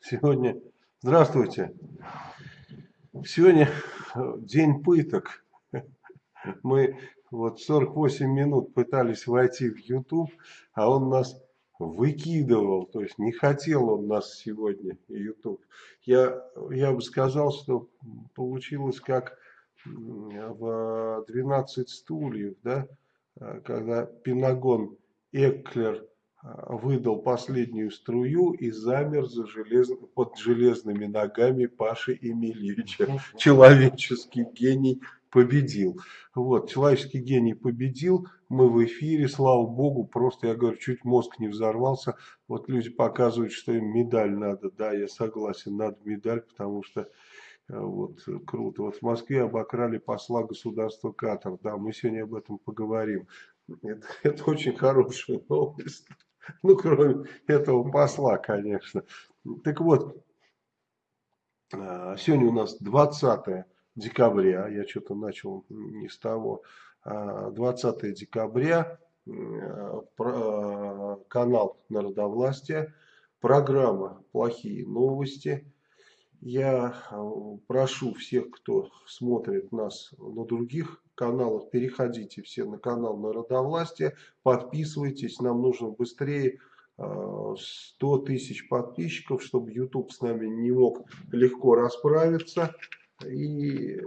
Сегодня, здравствуйте, сегодня день пыток. Мы вот 48 минут пытались войти в YouTube, а он нас выкидывал, то есть не хотел он нас сегодня, YouTube. Я, я бы сказал, что получилось как в 12 стульев, да, когда Пенагон Эклер выдал последнюю струю и замер за желез... под железными ногами Паши Емельевича. Человеческий гений победил. Вот, человеческий гений победил, мы в эфире, слава богу, просто, я говорю, чуть мозг не взорвался. Вот люди показывают, что им медаль надо, да, я согласен, надо медаль, потому что э, вот круто. Вот в Москве обокрали посла государства Катар, да, мы сегодня об этом поговорим. Это, это очень хорошая новость. Ну, кроме этого посла, конечно. Так вот, а, сегодня у нас 20 декабря, я что-то начал не с того, 20 а, декабря, а, канал Народовластия, программа «Плохие новости». Я прошу всех, кто смотрит нас на других каналах, переходите все на канал Народовластия, подписывайтесь, нам нужно быстрее 100 э, тысяч подписчиков, чтобы YouTube с нами не мог легко расправиться. И э,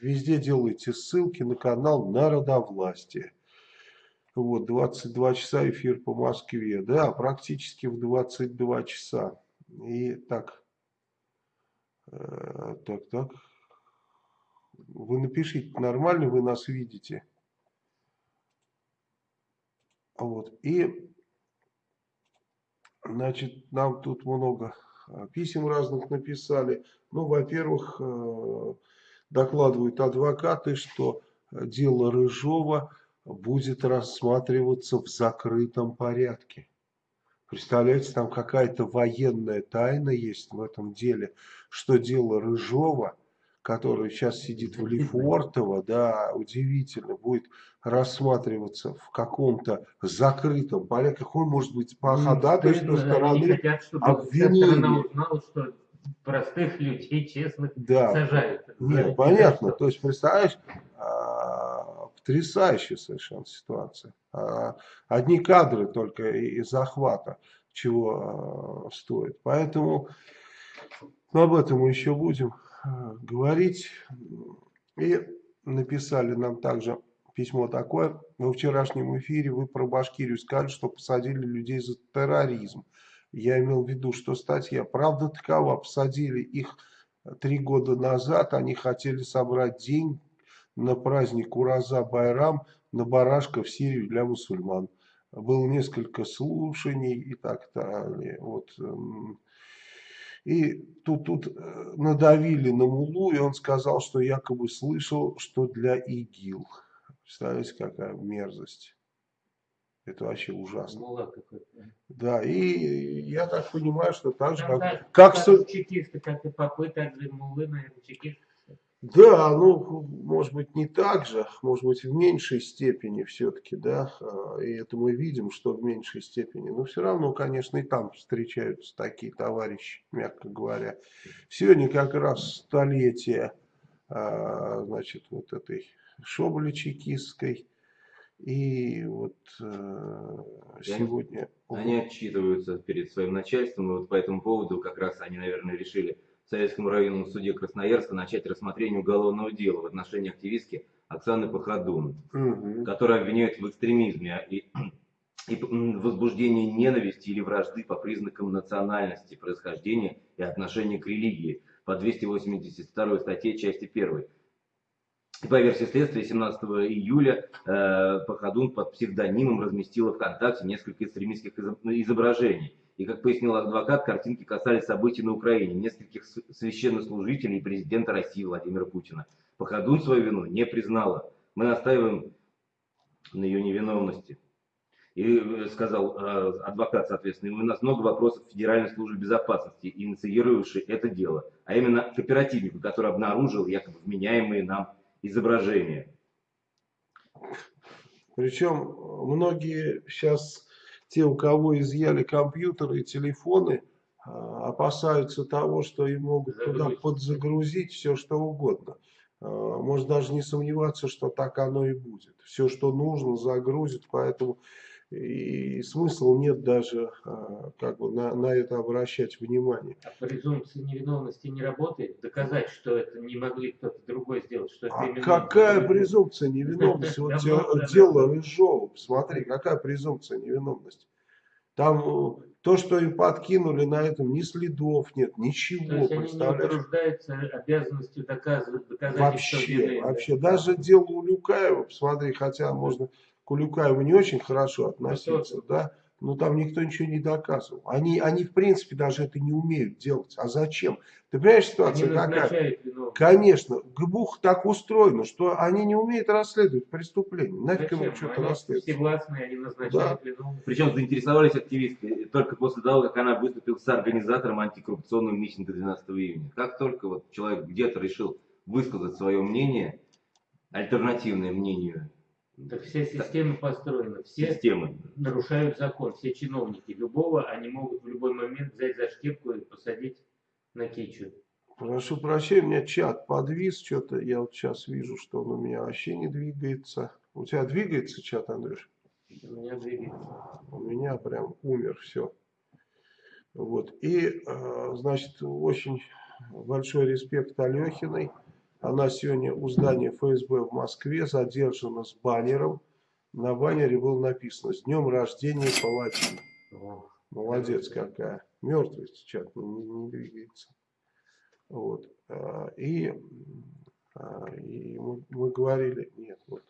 везде делайте ссылки на канал Народовластия. Вот, 22 часа эфир по Москве. Да, практически в 22 часа. И так, э, так, так. Вы напишите, нормально вы нас видите. Вот. И, значит, нам тут много а, писем разных написали. Ну, во-первых, э, докладывают адвокаты, что дело Рыжова будет рассматриваться в закрытом порядке. Представляете, там какая-то военная тайна есть в этом деле, что дело Рыжова – который сейчас сидит в Лефортово, да, удивительно, будет рассматриваться в каком-то закрытом порядке. Какой может быть по ходатайству стороны хотят, чтобы обвинения. узнала, что простых людей, честных, да. сажают. Нет, понятно. То есть, представляешь, а, потрясающая совершенно ситуация. А, одни кадры только из захвата чего а, стоит. Поэтому ну, об этом мы еще будем говорить. И написали нам также письмо такое. Во вчерашнем эфире вы про Башкирию сказали, что посадили людей за терроризм. Я имел в виду, что статья правда такова. Посадили их три года назад. Они хотели собрать день на праздник Ураза Байрам на барашка в Сирию для мусульман. Было несколько слушаний и так далее. Вот и тут, тут э, надавили на Мулу, и он сказал, что якобы слышал, что для ИГИЛ. Представляете, какая мерзость. Это вообще ужасно. Да, и я так понимаю, что так же, как... Как, как чекисты, как и попы, так же Мулы, наверное, чекисты. Да, ну, может быть, не так же, может быть, в меньшей степени все-таки, да, а, и это мы видим, что в меньшей степени, но все равно, конечно, и там встречаются такие товарищи, мягко говоря. Сегодня как раз столетие, а, значит, вот этой Шоболи чекистской, и вот э, сегодня... Они отчитываются перед своим начальством, и вот по этому поводу как раз они, наверное, решили Советскому районному суде Красноярска начать рассмотрение уголовного дела в отношении активистки Оксаны Пахадун, угу. которая обвиняют в экстремизме и, и возбуждении ненависти или вражды по признакам национальности, происхождения и отношения к религии по 282 статье части 1. По версии следствия, 17 июля э, Пахадун под псевдонимом разместила ВКонтакте несколько экстремистских изображений и, как пояснил адвокат, картинки касались событий на Украине, нескольких священнослужителей и президента России Владимира Путина. Походун свою вину не признала. Мы настаиваем на ее невиновности. И э, сказал э, адвокат, соответственно, у нас много вопросов Федеральной службы безопасности, инициировавшей это дело, а именно к оперативнику, который обнаружил якобы вменяемые нам изображения. Причем многие сейчас те, у кого изъяли компьютеры и телефоны, а, опасаются того, что им могут туда подзагрузить все, что угодно. А, можно даже не сомневаться, что так оно и будет. Все, что нужно, загрузит, поэтому и смысла нет даже а, как бы на, на это обращать внимание. А презумпция невиновности не работает? Доказать, что это не могли кто-то другой сделать? Что а какая презумпция невиновности? Вот дело Рыжова, посмотри, какая презумпция невиновности? Там э, то, что им подкинули на этом, ни следов нет, ничего. То есть они не утруждаются обязанностью доказывать, доказать, вообще, Вообще, даже дело у Люкаева, посмотри, хотя можно к Улюкаеву не очень хорошо относиться, да, но там никто ничего не доказывал. Они, они в принципе даже это не умеют делать. А зачем? Ты понимаешь, ситуация какая? Конечно, ГБУХ так устроено, что они не умеют расследовать преступления. Нафиг им что-то расследовать. Все властные, они назначают да. Причем заинтересовались активисты только после того, как она выступила с организатором антикоррупционного митинга 12 июня. Как только вот человек где-то решил высказать свое мнение, альтернативное мнению так все системы построены, все системы. нарушают закон, все чиновники. Любого они могут в любой момент взять за шкирку и посадить на кичу. Прошу прощения, у меня чат подвис, что-то я вот сейчас вижу, что он у меня вообще не двигается. У тебя двигается чат, Андрюш? У меня двигается. У меня прям умер, все. Вот. И, э, значит, очень большой респект Алехиной. Она сегодня у здания ФСБ в Москве задержана с баннером. На баннере было написано «С днем рождения палачи». Молодец какая. Мертвый чат не, не двигается. Вот. А, и, а, и мы, мы говорили, нет, вот.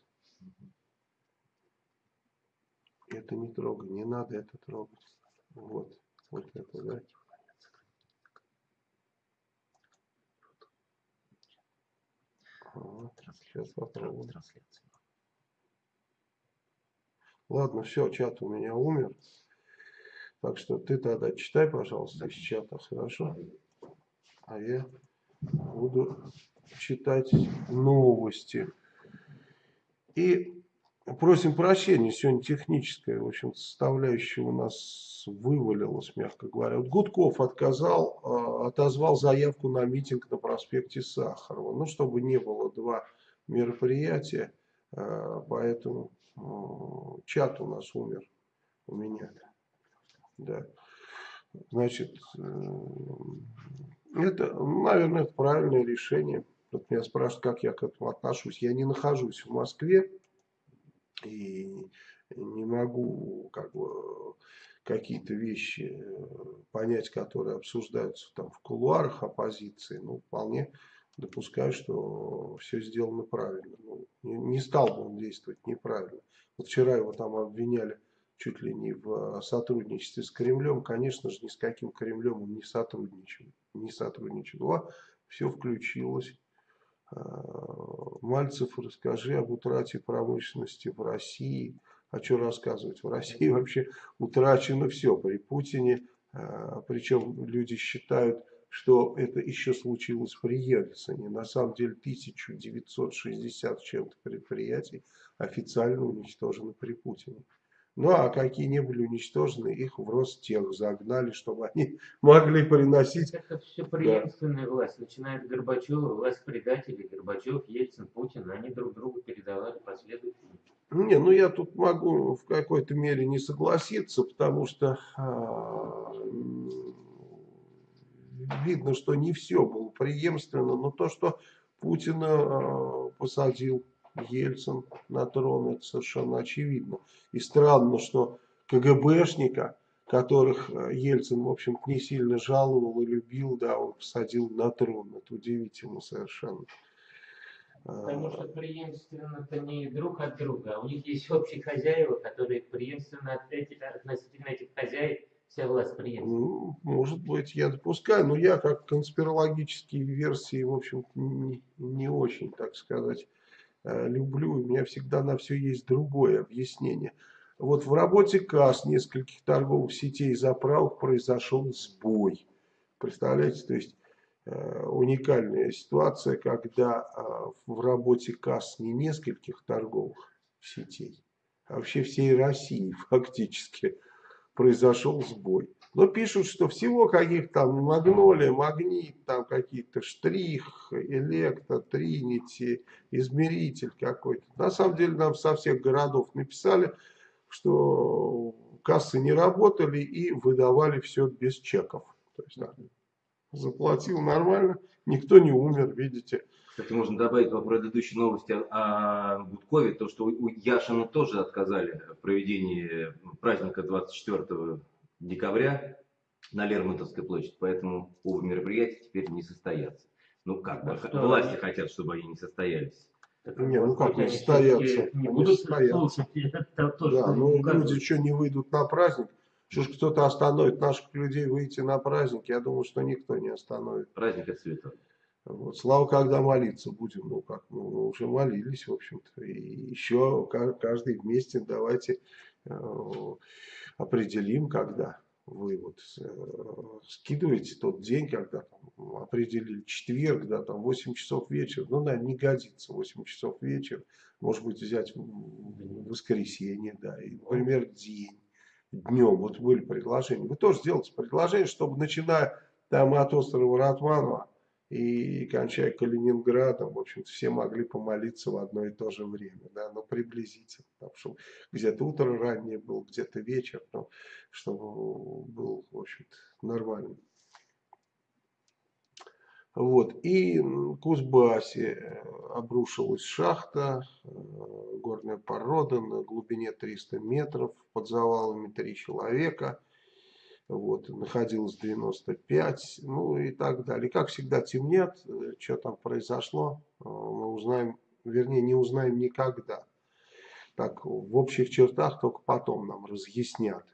Это не трогай, не надо это трогать. Вот, вот это, да. Вот, сейчас попробуем. Ладно, все, чат у меня умер. Так что ты тогда читай, пожалуйста, из чата, хорошо? А я буду читать новости. И Просим прощения, сегодня техническая, в общем, составляющая у нас вывалилась, мягко говоря. Вот Гудков отказал, а, отозвал заявку на митинг на проспекте Сахарова. Ну, чтобы не было два мероприятия, а, поэтому чат у нас умер у меня. Да. Значит, э, это, наверное, это правильное решение. Вот меня спрашивают, как я к этому отношусь. Я не нахожусь в Москве и не могу как бы какие-то вещи э, понять, которые обсуждаются там в кулуарах оппозиции, ну, вполне допускаю, что все сделано правильно. Ну, не, не стал бы он действовать неправильно. Вот вчера его там обвиняли чуть ли не в сотрудничестве с Кремлем. Конечно же, ни с каким Кремлем он не сотрудничал. Не сотрудничал. А все включилось. А, Мальцев, расскажи об утрате промышленности в России. А что рассказывать? В России вообще утрачено все при Путине. А, Причем люди считают, что это еще случилось при Ельцине. На самом деле 1960 чем-то предприятий официально уничтожены при Путине. Ну а какие не были уничтожены, их в Ростех загнали, чтобы они могли приносить... Это все преемственная да. власть. Начиная от Горбачева, власть предателей, Горбачев, Ельцин, Путин, они друг другу передавали последовательно. Не, ну я тут могу в какой-то мере не согласиться, потому что а, видно, что не все было преемственно, но то, что Путина а, посадил Ельцин на трон, это совершенно очевидно. И странно, что КГБшника, которых э, Ельцин, в общем не сильно жаловал и любил, да, он посадил на трон. Это удивительно совершенно. Потому что преемственно-то не друг от друга, а у них есть общие хозяева, которые преемственно относительно этих хозяев вся власть преемственна. Ну, может быть, я допускаю, но я как конспирологические версии, в общем не, не очень, так сказать, Э, люблю, у меня всегда на все есть другое объяснение. Вот в работе касс нескольких торговых сетей заправок произошел сбой. Представляете, то есть э, уникальная ситуация, когда э, в работе касс не нескольких торговых сетей, а вообще всей России фактически произошел сбой. Но пишут, что всего каких там магнолия, магнит, там какие-то штрих, электро, тринити, измеритель какой-то. На самом деле нам со всех городов написали, что кассы не работали и выдавали все без чеков. То есть, да, заплатил нормально, никто не умер, видите. Кстати, можно добавить по предыдущей новости о Гудкове, то, что у Яшина тоже отказали в проведении праздника 24 декабря на Лермонтовской площади, поэтому оба мероприятия теперь не состоятся. Ну как, бы, что, власти хотят, чтобы они не состоялись. Так, Не, ну как не состоятся? Не будут состоятся. то, Да, ну люди что не выйдут на праздник? Что ж кто-то остановит наших людей выйти на праздник? Я думаю, что никто не остановит. Праздник это святой. Вот. Слава, когда молиться будем, ну как, ну, мы уже молились, в общем-то. И еще ка- каждый вместе давайте э, определим, когда вы вот э, скидываете тот день, когда там, определили четверг, да, там 8 часов вечера, ну, наверное, не годится 8 часов вечера, может быть, взять воскресенье, да, и, например, день, днем, вот были предложения, вы тоже сделайте предложение, чтобы начиная там от острова Ратманова и кончая Калининградом, в общем-то, все могли помолиться в одно и то же время, да, но приблизительно, там, чтобы где-то утро раннее было, где-то вечер, но чтобы был, в общем-то, нормально. Вот, и в Кузбассе э, обрушилась шахта, э, горная порода на глубине 300 метров, под завалами три человека, вот, находилось 95, ну и так далее. И как всегда темнят, э, что там произошло, э, мы узнаем, вернее не узнаем никогда. Так, в общих чертах только потом нам разъяснят.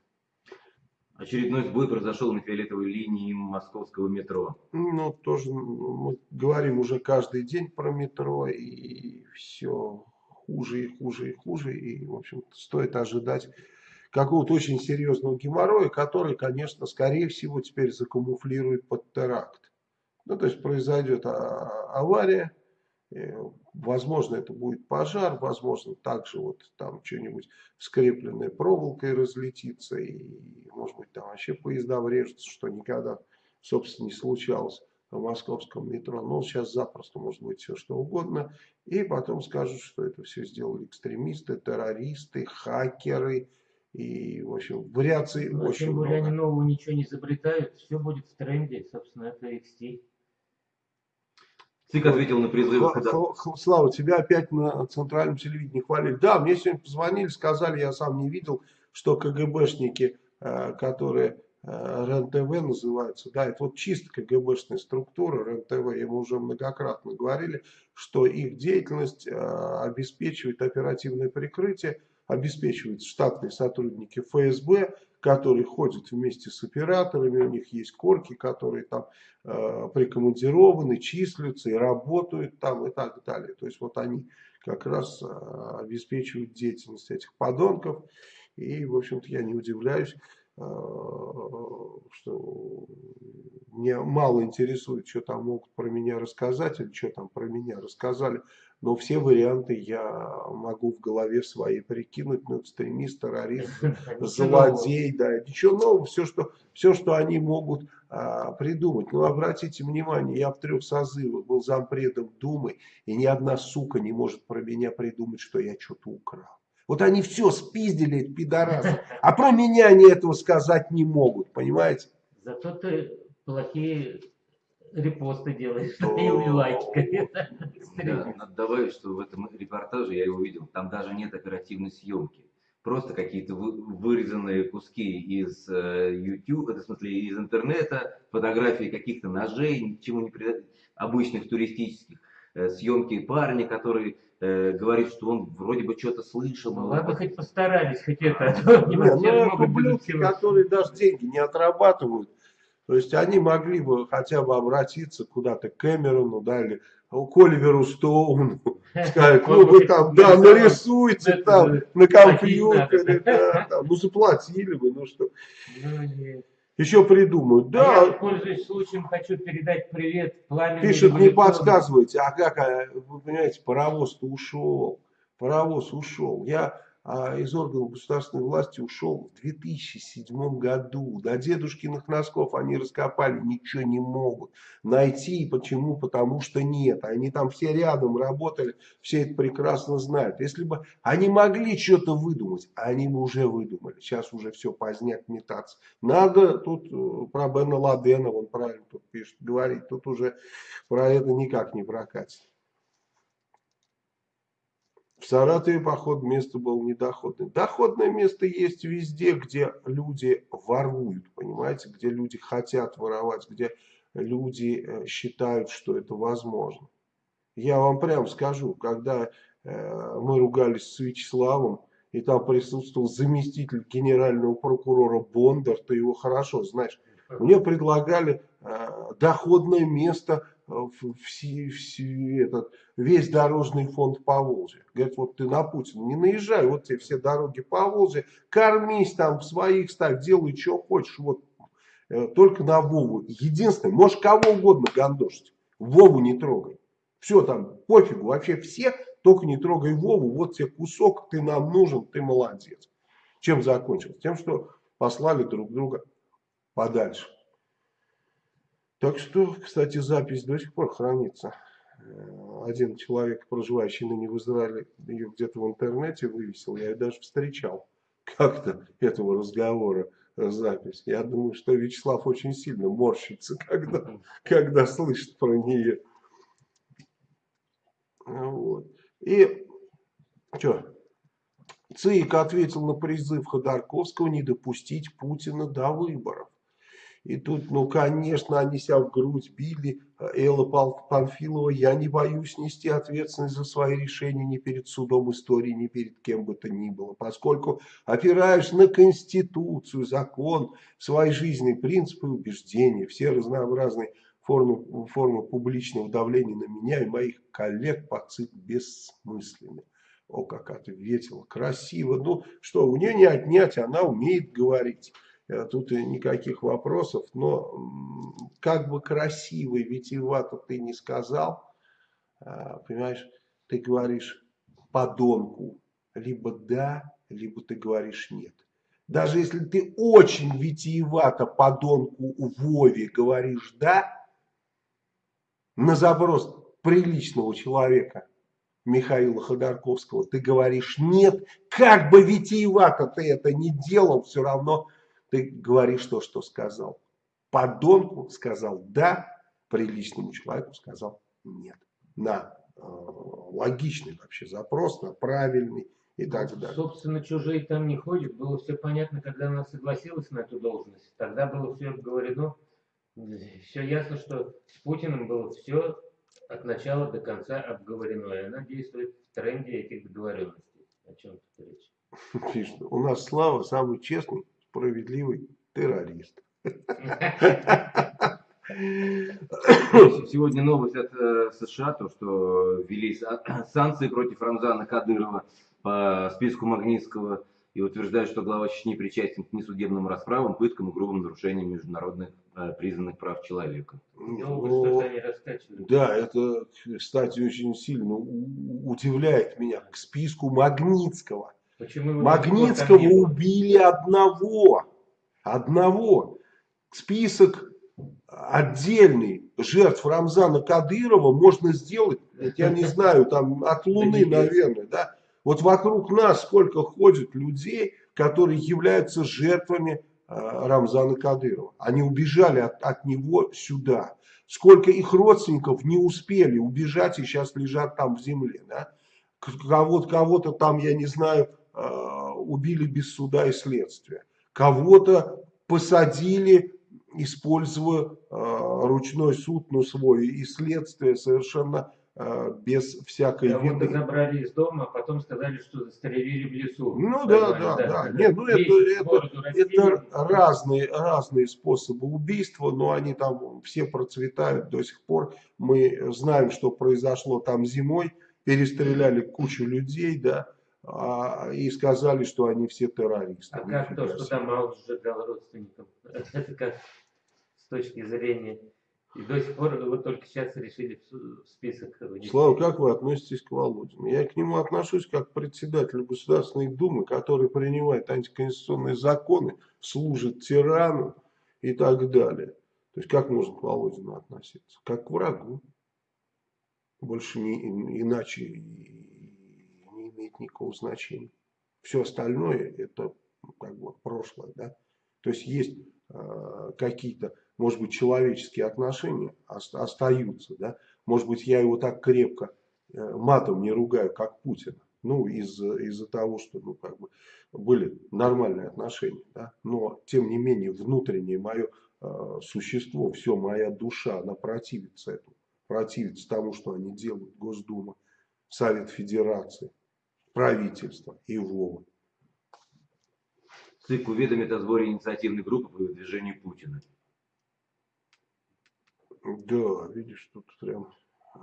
Очередной сбой произошел на фиолетовой линии московского метро. Ну, тоже мы говорим уже каждый день про метро, и все хуже и хуже и хуже. И, в общем стоит ожидать какого-то очень серьезного геморроя, который, конечно, скорее всего, теперь закамуфлирует под теракт. Ну, то есть произойдет а, авария, э, возможно, это будет пожар, возможно, также вот там что-нибудь скрепленное проволокой разлетится, и, может быть, там вообще поезда врежутся, что никогда, собственно, не случалось в московском метро. Но сейчас запросто может быть все что угодно. И потом скажут, что это все сделали экстремисты, террористы, хакеры. И, в общем, вариаций Ну, очень тем более много. они нового ничего не изобретают, все будет в тренде, собственно, это их стиль. ЦИК ответил на призывы Хла- хода- хла- хла- Слава, тебя опять на центральном телевидении хвалили. Да, мне сегодня позвонили, сказали, я сам не видел, что КГБшники, э, которые э, РЕН-ТВ называются, да, это вот чисто КГБшная структура РЕН-ТВ, и мы уже многократно говорили, что их деятельность э, обеспечивает оперативное прикрытие, обеспечивают штатные сотрудники ФСБ, которые ходят вместе с операторами, у них есть корки, которые там э, прикомандированы, числятся и работают там и так далее. То есть вот они как раз э, обеспечивают деятельность этих подонков. И, в общем-то, я не удивляюсь, э, что мне мало интересует, что там могут про меня рассказать или что там про меня рассказали. Но все варианты я могу в голове своей прикинуть. Ну, экстремист, террорист, злодей, да, ничего нового, все, что, все, что они могут а, придумать. Ну, обратите внимание, я в трех созывах был зампредом Думы, и ни одна сука не может про меня придумать, что я что-то украл. Вот они все спиздили, эти пидорасы, а про меня они этого сказать не могут, понимаете? Зато ты плохие репосты делаешь О. и лайки. Да, надо добавить, что в этом репортаже я его видел, там даже нет оперативной съемки. Просто какие-то вы- вырезанные куски из э, YouTube, это в смысле из интернета, фотографии каких-то ножей, ничему не прида- обычных туристических, э, съемки парня, который э, говорит, что он вроде бы что-то слышал. Ну но ладно, хоть постарались, хоть это, а то они Не, вообще ну, это будут ублюдки, всего. которые даже деньги не отрабатывают. То есть они могли бы хотя бы обратиться куда-то к Кэмерону, да, или к Оливеру Стоуну, сказать, ну вы там, да, нарисуйте там на компьютере, да, там, ну заплатили бы, ну что. Ну. Еще придумают, А я, да, пользуясь случаем, хочу передать привет пламени. пишут, не подсказывайте, а как, а, вы понимаете, паровоз-то ушел, паровоз ушел. Я из органов государственной власти ушел в 2007 году. До дедушкиных носков они раскопали, ничего не могут найти. Почему? Потому что нет. Они там все рядом работали, все это прекрасно знают. Если бы они могли что-то выдумать, они бы уже выдумали. Сейчас уже все поздняк метаться. Надо тут э, про Бена Ладена, он правильно тут пишет, говорить. Тут уже про это никак не прокатит. В Саратове, походу, место было недоходное. Доходное место есть везде, где люди воруют, понимаете, где люди хотят воровать, где люди э, считают, что это возможно. Я вам прям скажу, когда э, мы ругались с Вячеславом, и там присутствовал заместитель генерального прокурора Бондар, ты его хорошо знаешь, мне предлагали э, доходное место все, все, этот, весь дорожный фонд по Волжье. Говорит, вот ты на Путина не наезжай, вот тебе все дороги по Волжье, кормись там, своих ставь, делай, что хочешь, вот э, только на Вову. Единственное, можешь кого угодно гандошить, Вову не трогай. Все там, пофигу, вообще все, только не трогай Вову, вот тебе кусок, ты нам нужен, ты молодец. Чем закончилось? Тем, что послали друг друга подальше. Так что, кстати, запись до сих пор хранится. Э, один человек, проживающий ныне в Израиле, ее где-то в интернете вывесил. Я ее даже встречал как-то этого разговора э, запись. Я думаю, что Вячеслав очень сильно морщится, когда, когда слышит про нее. Вот. И что? ЦИК ответил на призыв Ходорковского не допустить Путина до выборов. И тут, ну, конечно, они себя в грудь били. Элла Панфилова, я не боюсь нести ответственность за свои решения ни перед судом истории, ни перед кем бы то ни было. Поскольку опираюсь на Конституцию, закон, свои жизненные принципы убеждения, все разнообразные формы, формы публичного давления на меня и моих коллег по ЦИК бессмысленны. О, как ответила, красиво. Ну, что, у нее не отнять, она умеет говорить. Э, тут никаких вопросов, но как бы красиво и витиевато ты не сказал, а, понимаешь, ты говоришь подонку, либо да, либо ты говоришь нет. Даже если ты очень витиевато подонку Вове говоришь да, на заброс приличного человека Михаила Ходорковского ты говоришь нет, как бы витиевато ты это не делал, все равно ты говоришь то, что сказал. Подонку сказал да, приличному человеку сказал нет. На э, логичный вообще запрос, на правильный и так далее. Собственно, чужие там не ходят. Было все понятно, когда она согласилась на эту должность. Тогда было все обговорено. Все ясно, что с Путиным было все от начала до конца обговорено. И она действует в тренде этих договоренностей. О чем тут речь? Пишет, у нас Слава самый честный, справедливый террорист. Сегодня новость от э, США, то, что ввели санкции против Рамзана Кадырова по списку Магнитского и утверждают, что глава Чечни причастен к несудебным расправам, пыткам и грубым нарушениям международных э, признанных прав человека. Ну, да, это, кстати, очень сильно удивляет меня. К списку Магнитского Почему Магнитского убили одного. Одного. Список отдельный жертв Рамзана Кадырова можно сделать, я не знаю, там от Луны, наверное, да. Вот вокруг нас сколько ходит людей, которые являются жертвами э, Рамзана Кадырова. Они убежали от, от него сюда. Сколько их родственников не успели убежать и сейчас лежат там в земле. Да? Кого-то кого там, я не знаю, убили без суда и следствия. Кого-то посадили, используя э, ручной суд, но свой, и следствие совершенно э, без всякой да, вины. забрали из дома, а потом сказали, что застрелили в лесу. Ну да, да, да. да. Нет, ну это, это, это разные, разные способы убийства, но они там все процветают до сих пор. Мы знаем, что произошло там зимой, перестреляли кучу людей, да, а, и сказали, что они все террористы. А как то, что там Маус сжигал родственников? Это как с точки зрения И до сих пор вы только сейчас решили в список внести. Слава, как вы относитесь к Володину? Я к нему отношусь как к председателю Государственной Думы, который принимает антиконституционные законы, служит тирану и так далее. То есть как можно к Володину относиться? Как к врагу. Больше не, иначе имеет никакого значения. Все остальное это ну, как бы прошлое. Да? То есть есть э, какие-то, может быть, человеческие отношения ост- остаются. Да? Может быть, я его так крепко э, матом не ругаю, как Путина. Ну, из-за из того, что ну, как бы были нормальные отношения. Да? Но, тем не менее, внутреннее мое э, существо, все, моя душа, она противится этому. Противится тому, что они делают. Госдума, Совет Федерации, правительство и Вова. ЦИК уведомит о сборе инициативной группы по выдвижению Путина. Да, видишь, тут прям э,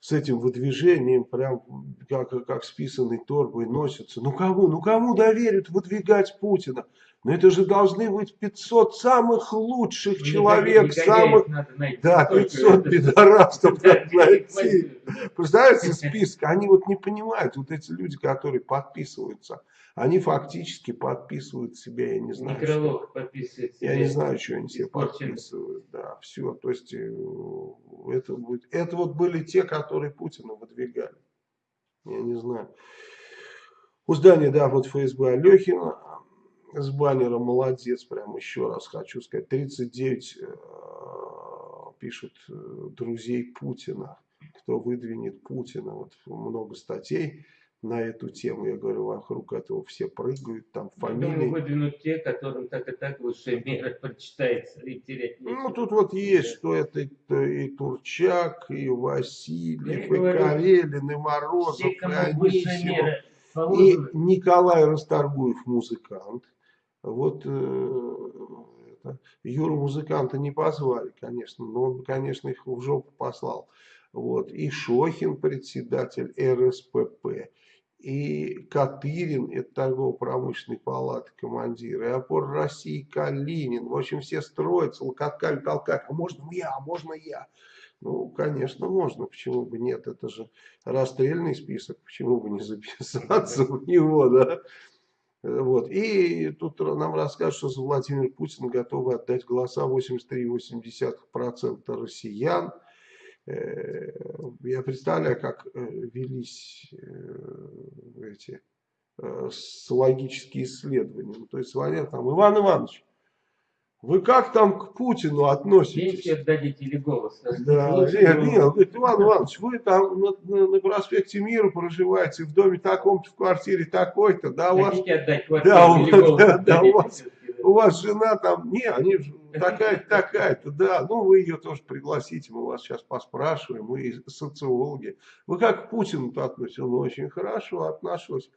с этим выдвижением прям как, как с писаной торбой носятся. Ну кому, ну кому доверят выдвигать Путина? Ну это же должны быть 500 самых лучших Ну, человек, негодяев самых, надо найти. да, Сколько 500 это? пидорастов надо найти. Представляете, список, они вот не понимают, вот эти люди, которые подписываются, они фактически подписывают себя, я не знаю. что- подписывает я не знаю, что они себе подписывают. Да, все. То есть э, это будет. Это вот были те, которые Путина выдвигали. Я не знаю. У здания, да, вот ФСБ Алехина с баннером молодец, прям еще раз хочу сказать. 39 э, пишут э, друзей Путина. Кто выдвинет Путина. Вот много статей на эту тему. Я говорю, вокруг этого все прыгают, там Я думаю, фамилии. выдвинут те, которым так и так высшая мера прочитается и терять Ну, тут вот есть, что это и, и Турчак, и Васильев, и говорю, Карелин, и Морозов, Все, и Анисимов, и Николай Расторгуев музыкант. Вот э, это, Юру музыканта не позвали, конечно, но он, конечно, их в жопу послал. Вот. И Шохин, председатель РСПП, и Катырин, это торгово-промышленной палаты командир, и опор России Калинин. В общем, все строятся, локотками толкают. А можно я, а можно я? Ну, конечно, можно. Почему бы нет? Это же расстрельный список. Почему бы не записаться в него, да? Вот. И тут нам расскажут, что Владимир Путин готовы отдать голоса 83,8% россиян. Э, Я представляю, как э, велись э, эти э, социологические исследования. Ну, то есть звонят там, Иван Иванович, вы как там к Путину относитесь? пенсию отдадите или голос. Да, Лучше нет, нет, говорит, Иван Иванович, вы там на, на- на проспекте Мира проживаете, в доме таком-то, в квартире такой-то, да, у вас, отдать Да, вот, голос? да, да, у вас- у вас жена там, не, они такая-то, такая-то, да, ну вы ее тоже пригласите, мы вас сейчас поспрашиваем, мы социологи. Вы как к Путину-то относитесь? Он очень хорошо отношусь.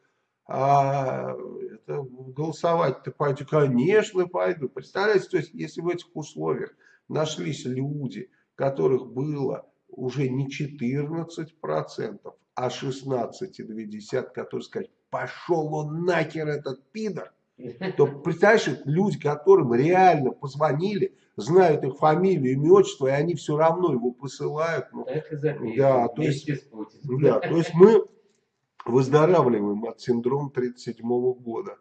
А это голосовать-то пойду, конечно, пойду. Представляете, то есть, если в этих условиях нашлись люди, которых было уже не 14%, а 16,2%, которые сказать, пошел он нахер этот пидор, то представляешь, это люди, которым реально позвонили, знают их фамилию, имя, отчество, и они все равно его посылают. Ну, и запишем. Да, то Путиным. да, то есть мы выздоравливаем от синдрома 1937 года.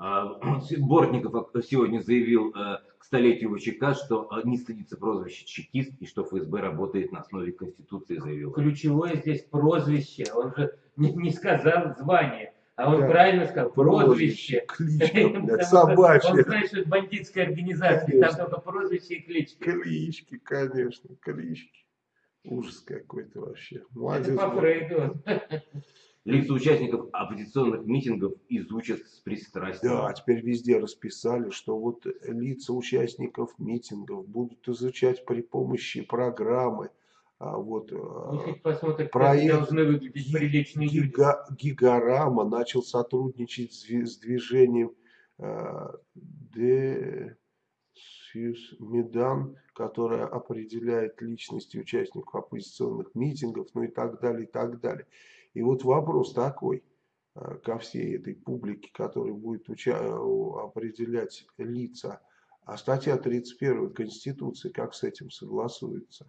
А, Бортников сегодня заявил э, к столетию ВЧК, что э, не стыдится прозвище чекист и что ФСБ работает на основе Конституции, заявил. Ключевое здесь прозвище. Он же не, не сказал звание, а он Да. правильно сказал прозвище. Кличка, что Он собачья. знает, что это бандитская организация, Конечно. там только прозвище и клички. Клички, конечно, клички. Ужас какой-то вообще. Это Молодец. по был. Фрейду. Лица участников оппозиционных митингов изучат с пристрастием. Да, теперь везде расписали, что вот лица участников митингов будут изучать при помощи программы. А вот Ну, э, хоть посмотрим, проект должны выглядеть приличные люди. Гига- Гигарама начал сотрудничать с, с движением э, Медан, которое определяет личности участников оппозиционных митингов, ну и так далее, и так далее. И вот вопрос такой э, ко всей этой публике, которая будет э, определять лица. А статья 31 Конституции как с этим согласуется?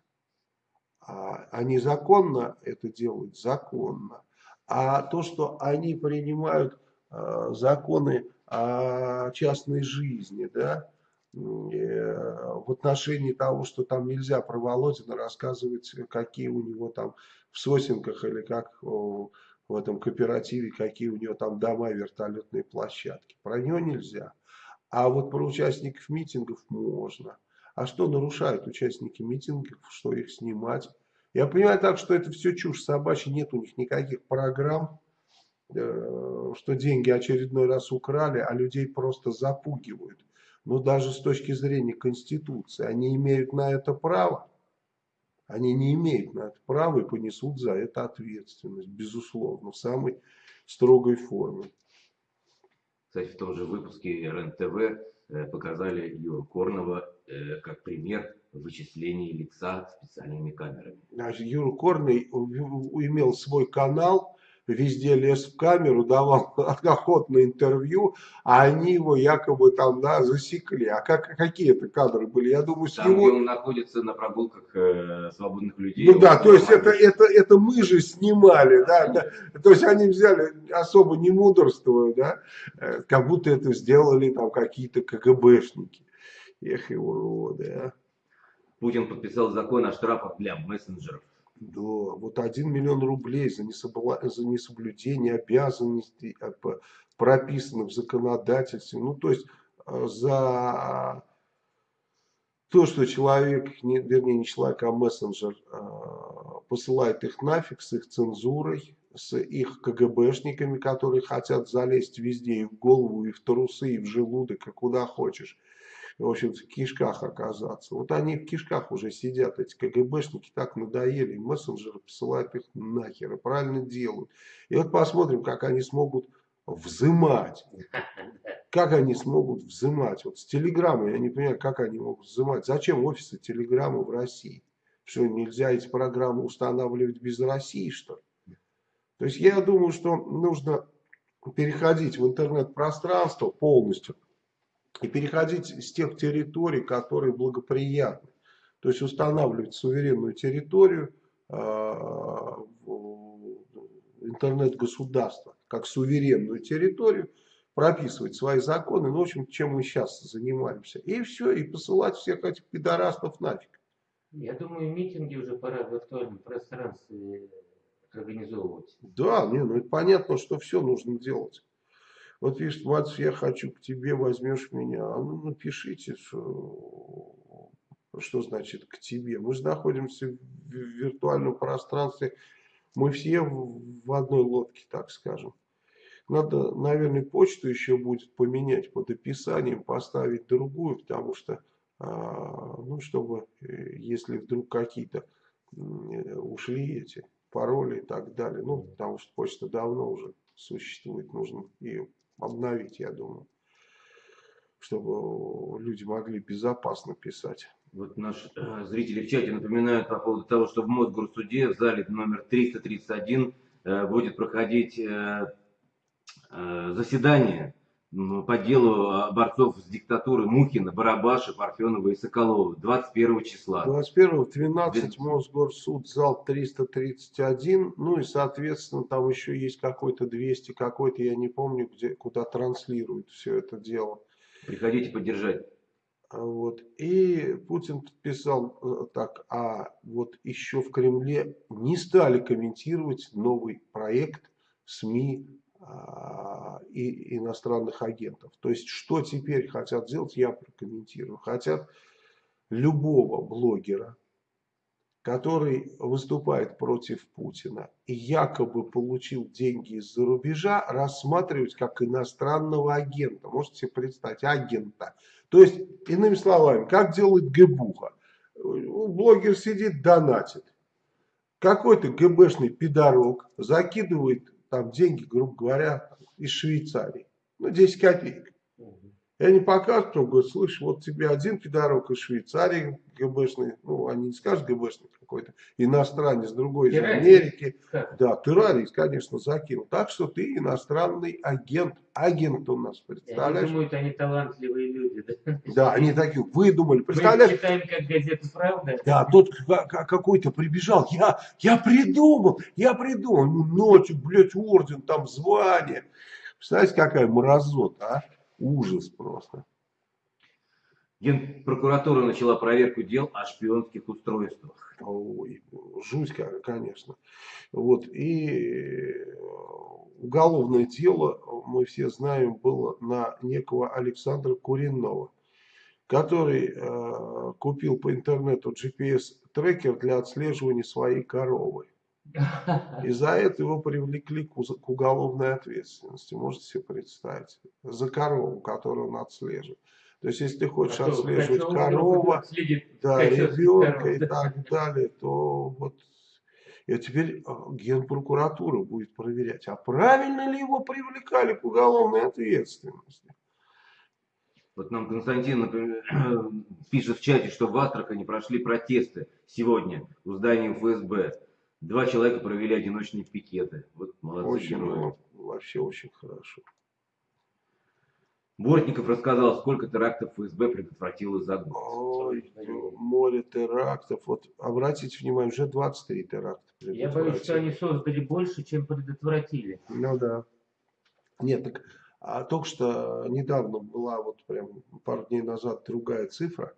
А они законно это делают? Законно. А то, что они принимают э, законы о частной жизни, да, в отношении того, что там нельзя про Володина рассказывать, какие у него там в сосенках или как в этом кооперативе, какие у него там дома, вертолетные площадки. Про него нельзя. А вот про участников митингов можно. А что нарушают участники митингов, что их снимать? Я понимаю так, что это все чушь собачья, нет у них никаких программ, э, что деньги очередной раз украли, а людей просто запугивают. Но даже с точки зрения Конституции, они имеют на это право. Они не имеют на это права и понесут за это ответственность, безусловно, в самой строгой форме. Кстати, в том же выпуске РЕН-ТВ э, показали Юру Корнова э, как пример вычисления лица специальными камерами. Юра Корный имел свой канал, везде лез в камеру, давал охотное интервью, а они его якобы там да, засекли. А как, какие это кадры были? Я думаю, с Там, его... где он находится на прогулках э, свободных людей. Ну да, то есть это, это, это мы же снимали, да, да. То есть они взяли, особо не мудрствуя, да, э, как будто это сделали там какие-то КГБшники. Эх и уроды, а. Путин подписал закон о штрафах для мессенджеров. Да, вот 1 миллион рублей за, несоблюдение обязанностей а, прописанных в законодательстве. Ну, то есть э, за то, что человек, не, вернее не человек, а мессенджер посылает их нафиг с их цензурой, с их КГБшниками, которые хотят залезть везде, и в голову, и в трусы, и в желудок, и куда хочешь. В общем, в кишках оказаться. Вот они в кишках уже сидят, эти КГБшники так надоели, мессенджеры посылают их нахер, и правильно делают. И вот посмотрим, как они смогут взымать. Как они смогут взымать? Вот с телеграммой, я не понимаю, как они могут взымать. Зачем офисы телеграммы в России? Что, нельзя эти программы устанавливать без России, что ли? То есть я думаю, что нужно переходить в интернет-пространство полностью и переходить с тех территорий, которые благоприятны. То есть устанавливать суверенную территорию в интернет-государства как суверенную территорию, прописывать свои законы, ну, в общем, чем мы сейчас занимаемся. И все, и посылать всех этих пидорастов нафиг. Я думаю, митинги уже пора в виртуальном пространстве организовывать. Да, не, ну это понятно, что все нужно делать. Вот видишь, Матс, я хочу к тебе, возьмешь меня. А ну напишите, что, что значит к тебе. Мы же находимся в виртуальном пространстве. Мы все в одной лодке, так скажем. Надо, наверное, почту еще будет поменять под описанием, поставить другую, потому что, а, ну, чтобы, э, если вдруг какие-то ушли эти пароли и так далее, ну, потому что почта давно уже существует, нужно ее обновить, я думаю, чтобы люди могли безопасно писать. Вот наши э, зрители в чате напоминают по поводу того, что в Мосгорсуде в зале номер 331 э, будет проходить э, э, заседание по делу э, борцов с диктатурой Мухина, Барабаша, Парфенова и Соколова 21 числа. 21 в 12 Двенадцать. Мосгорсуд, зал 331, ну и, соответственно, там еще есть какой-то 200, какой-то, я не помню, где, куда транслируют все это дело. Приходите поддержать. А Вот. И Путин подписал э, так, а вот еще в Кремле не стали комментировать новый проект СМИ а, и иностранных агентов. То есть, что теперь хотят сделать, я прокомментирую. Хотят любого блогера, который выступает против Путина и якобы получил деньги из-за рубежа, рассматривать как иностранного агента. Можете себе представить, агента. То есть, иными словами, как делает ГБУХа. Блогер сидит, донатит. Какой-то ГБшный пидорок закидывает там деньги, грубо говоря, из Швейцарии. Ну, 10 копеек. Мгм. И они показывают, он говорит, слышь, вот тебе один пидорок из Швейцарии, ГБшный, ну, они не скажут ГБшный какой-то, иностранец, другой из Террорист. Америки. Как? Да, террорист, конечно, закинул. Так что ты иностранный агент. Агент у нас, И Они представляешь? думают, они талантливые люди. Да, Да, они такие выдумали. Мы Представляешь? читаем как газету «Правда». Да, тот ка- ка- какой-то прибежал, я, я придумал, я придумал. Ну, ночью, блядь, орден, там звание. Представляете, какая мразота, а? Ужас просто. Генпрокуратура начала проверку дел о шпионских устройствах. Ой, жуть, конечно. Вот, и э, уголовное дело, мы все знаем, было на некого Александра Куренова, который э, купил по интернету GPS-трекер для отслеживания своей коровы. И за это его привлекли к, уголовной ответственности. Можете себе представить? За корову, которую он отслеживает. То есть, если ты хочешь А отслеживать следит да, ребенка коров, и да. так далее, то вот и теперь а, генпрокуратура будет проверять, а правильно ли его привлекали к уголовной ответственности. Вот нам Константин например, пишет в чате, что в Астрахани прошли протесты сегодня у здания ФСБ. Два человека провели одиночные пикеты. Вот молодцы Очень, герои. вообще очень хорошо. Бортников рассказал, сколько терактов ФСБ предотвратило за год. Ой, море терактов. Вот обратите внимание, уже 23 теракта. Я боюсь, что они создали больше, чем предотвратили. Ну да. Нет, так а только что недавно была вот прям пару дней назад другая цифра.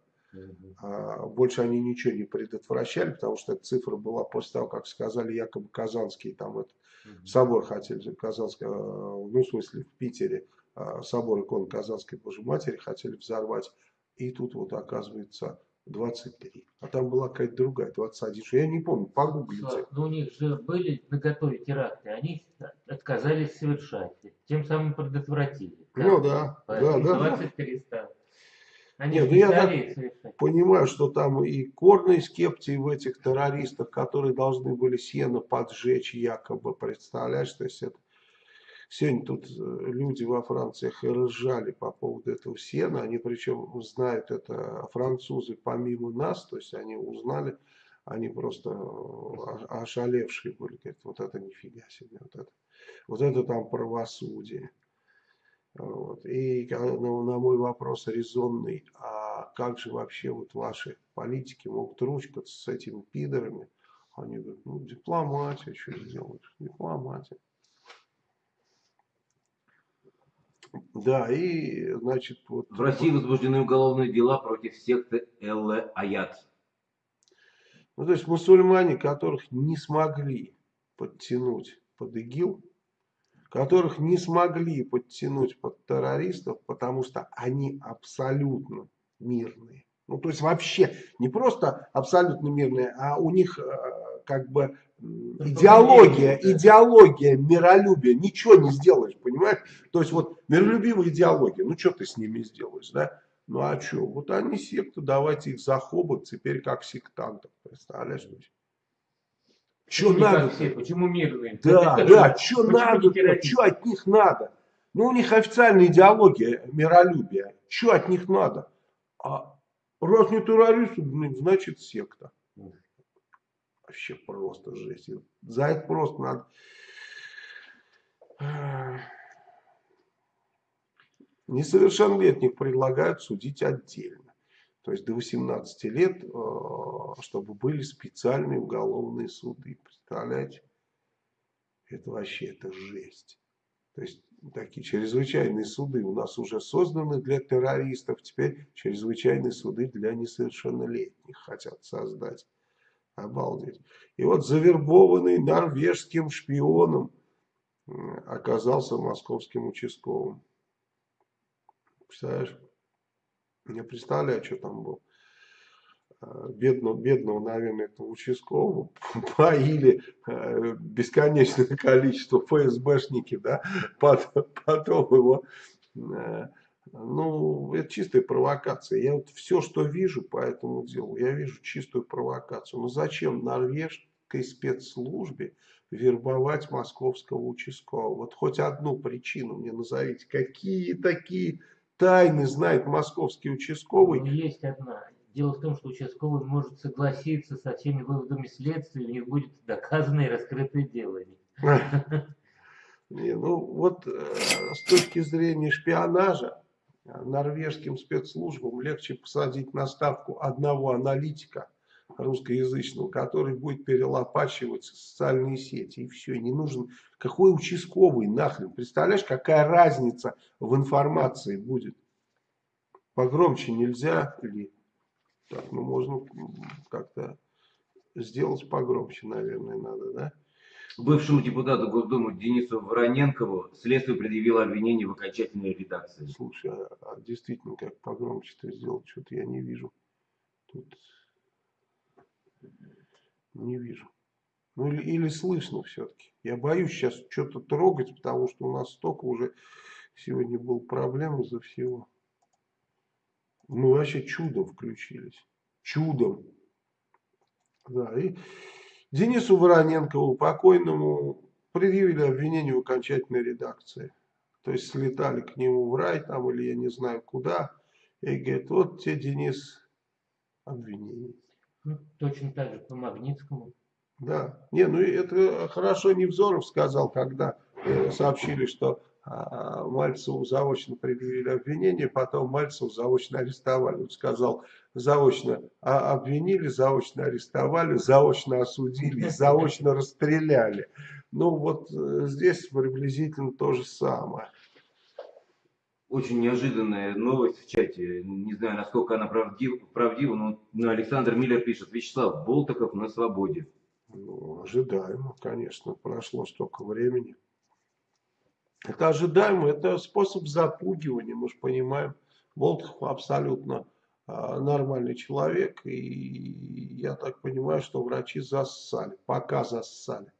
А, Больше они ничего не предотвращали, потому что эта цифра была после того, как сказали якобы Казанский, там это, Мгм. собор хотели, Казанский, э, ну в смысле в Питере, э, собор иконы Казанской Божьей Матери хотели взорвать. И тут вот оказывается 23. А там была какая-то другая, 21. Я не помню, погуглите. Слав, ну, у них же были на готове теракты, они отказались совершать, тем самым предотвратили. Ну да, да, да, да. 23 стало. Они Нет, ну я так-. Понимаю, что там и корные скептии в этих террористах, которые должны были сено поджечь якобы, представляешь, то есть это Сегодня тут э, люди во Франциях и ржали по поводу этого сена. Они причем знают это французы помимо нас. То есть они узнали, они просто э, ошалевшие были. Говорят, вот это нифига себе. Вот это, вот это там правосудие. Вот. И на, на мой вопрос резонный, а как же вообще вот ваши политики могут ручкаться с этими пидорами? Они говорят, ну дипломатия, что сделаешь, дипломатия. Да, и, значит, вот... В России возбуждены уголовные дела против секты Элле Аят. Ну, то есть мусульмане, которых не смогли подтянуть под ИГИЛ, которых не смогли подтянуть под террористов, потому что они абсолютно мирные. Ну, то есть вообще не просто абсолютно мирные, а у них э, как бы идеология, идеология миролюбия. Ничего не сделаешь, понимаешь? То есть вот миролюбивая идеология, ну что ты с ними сделаешь, да? Ну а что? Вот они секта, давайте их захобать теперь как сектантов, представляешь? Что надо? все? Почему мирные? Да, Это да, что надо, что от них надо? Ну, у них официальная идеология миролюбия. Что от них надо? А раз не террористы, блин, значит секта. Вообще просто жесть. За это просто надо... Несовершеннолетних предлагают судить отдельно. То есть до 18 лет, э, чтобы были специальные уголовные суды. Представляете? Это вообще, это жесть. То есть такие чрезвычайные суды у нас уже созданы для террористов, теперь чрезвычайные суды для несовершеннолетних хотят создать. Обалдеть. И вот завербованный норвежским шпионом оказался московским участковым. Представляешь? Не представляю, что там был. Э, Бедного, бедного, наверное, этого участкового поили э, бесконечное количество ФСБшники, да, потом, потом его, э, ну, это чистая провокация. Я вот все, что вижу по этому делу, я вижу чистую провокацию. Ну, зачем норвежской спецслужбе вербовать московского участкового? Вот хоть одну причину мне назовите. Какие такие тайны знает московский участковый. Но есть одна. Дело в том, что участковый может согласиться со всеми выводами следствия, у них будет доказано и раскрытое дело. Не, ну вот э, с точки зрения шпионажа э, норвежским спецслужбам легче посадить на ставку одного аналитика русскоязычного, который будет перелопачивать социальные сети. И все, не нужен. Какой участковый нахрен? Представляешь, какая разница в информации будет? Погромче нельзя ли? Так, ну можно как-то сделать погромче, наверное, надо, да? Бывшему депутату Госдумы Денису Вороненкову следствие предъявило обвинение в окончательной редакции. Слушай, а, а действительно, как погромче-то сделать, что-то я не вижу. Тут не вижу. Ну или, или слышно все-таки. Я боюсь сейчас что-то трогать, потому что у нас столько уже сегодня был проблем из-за всего. Мы вообще чудом включились. Чудом. Да, и Денису Вороненкову, покойному, предъявили обвинение в окончательной редакции. То есть слетали к нему в рай там или я не знаю куда. И говорит, вот тебе, Денис, обвинение. Ну, точно так же по Магнитскому. Да. Не, ну это хорошо Невзоров сказал, когда э, сообщили, что а, Мальцеву заочно предъявили обвинение, потом Мальцеву заочно арестовали. Он сказал, заочно а, обвинили, заочно арестовали, заочно осудили, заочно расстреляли. Ну вот э, здесь приблизительно то же самое. Очень неожиданная новость в чате. Не знаю, насколько она правдива, правдива но Александр Миллер пишет, Вячеслав Болтаков на свободе. Ну, ожидаемо, конечно, прошло столько времени. Это ожидаемо, это способ запугивания, мы же понимаем. Болтов абсолютно а, нормальный человек, и я так понимаю, что врачи зассали, пока зассали.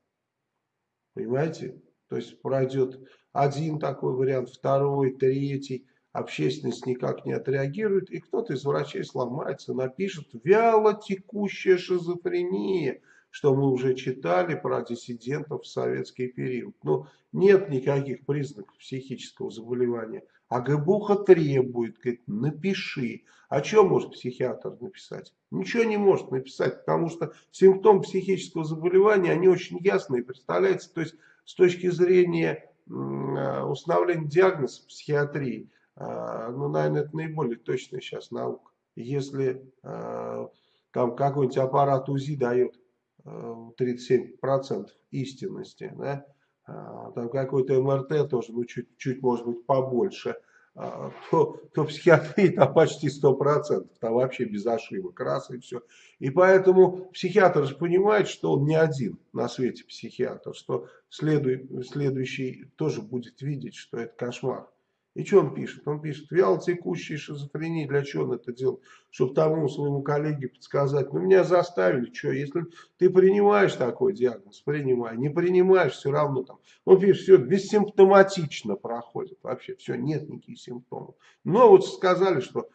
Понимаете? То есть пройдет один такой вариант, второй, третий, общественность никак не отреагирует, и кто-то из врачей сломается, напишет «вяло текущая шизофрения», что мы уже читали про диссидентов в советский период. Но нет никаких признаков психического заболевания. А ГБУХа требует, говорит, напиши. А что может психиатр написать? Ничего не может написать, потому что симптомы психического заболевания, они очень ясные, представляете? То есть с точки зрения установления диагноза психиатрии, а, ну, наверное, это наиболее точная сейчас наука. Если а, там какой-нибудь аппарат УЗИ дает 37% истинности, да, а, там какой-то МРТ тоже, ну, чуть-чуть, может быть, побольше, а, то, то психиатрии там почти 100%, там вообще без ошибок, раз и все. И поэтому психиатр же понимает, что он не один на свете психиатр, что следует, следующий тоже будет видеть, что это кошмар. И что он пишет? Он пишет, вялотекущая шизофрения, для чего он это делает? Чтобы тому своему коллеге подсказать, ну меня заставили, что, если ты принимаешь такой диагноз, принимай, не принимаешь, все равно там. Он пишет, все бессимптоматично проходит, вообще все, нет никаких симптомов. Но вот сказали, что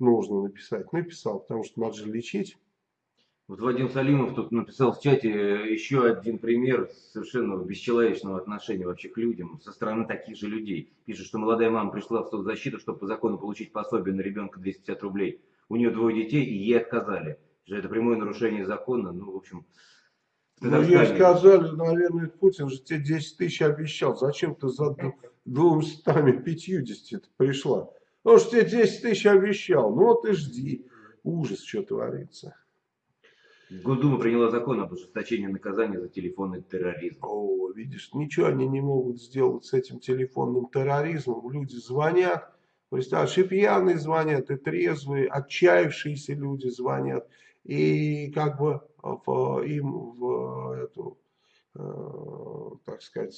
нужно написать, написал, потому что надо же лечить. Вот Вадим Салимов тут написал в чате еще один пример совершенно бесчеловечного отношения вообще к людям со стороны таких же людей. Пишет, что молодая мама пришла в соцзащиту, чтобы по закону получить пособие на ребенка 250 рублей. У нее двое детей, и ей отказали. Что это прямое нарушение закона. Ну, в общем... Ну, ей сказали, наверное, Путин же тебе 10 тысяч обещал. Зачем ты за 250 пришла? Он же тебе 10 тысяч обещал. Ну, вот и жди. Ужас, что творится. Госдума приняла закон об ужесточении наказания за телефонный терроризм. О, видишь, ничего они не могут сделать с этим телефонным терроризмом. Люди звонят, представляешь, и пьяные звонят, и трезвые, отчаявшиеся люди звонят. И как бы в, им в эту, э, так сказать,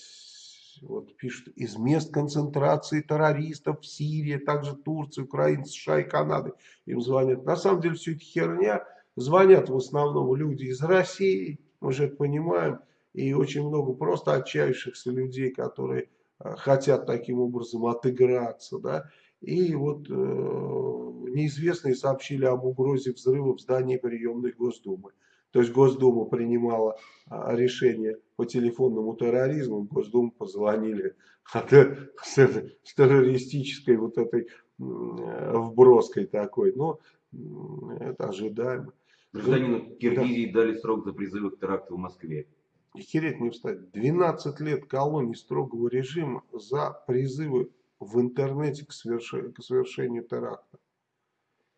вот пишут, из мест концентрации террористов в Сирии, также Турции, Украины, США и Канады им звонят. На самом деле все это херня. Звонят в основном люди из России, мы же это понимаем, и очень много просто отчаявшихся людей, которые э, хотят таким образом отыграться, да, и вот э, неизвестные сообщили об угрозе взрыва в здании приемной Госдумы. То есть Госдума принимала а, решение по телефонному терроризму, Госдуму позвонили с, с террористической вот этой вброской такой. Но это ожидаемо. Гражданину Киргизии дали срок за призывы к теракту в Москве. И хереть не встать. 12 лет колонии строгого режима за призывы в интернете к, совершению, к совершению теракта.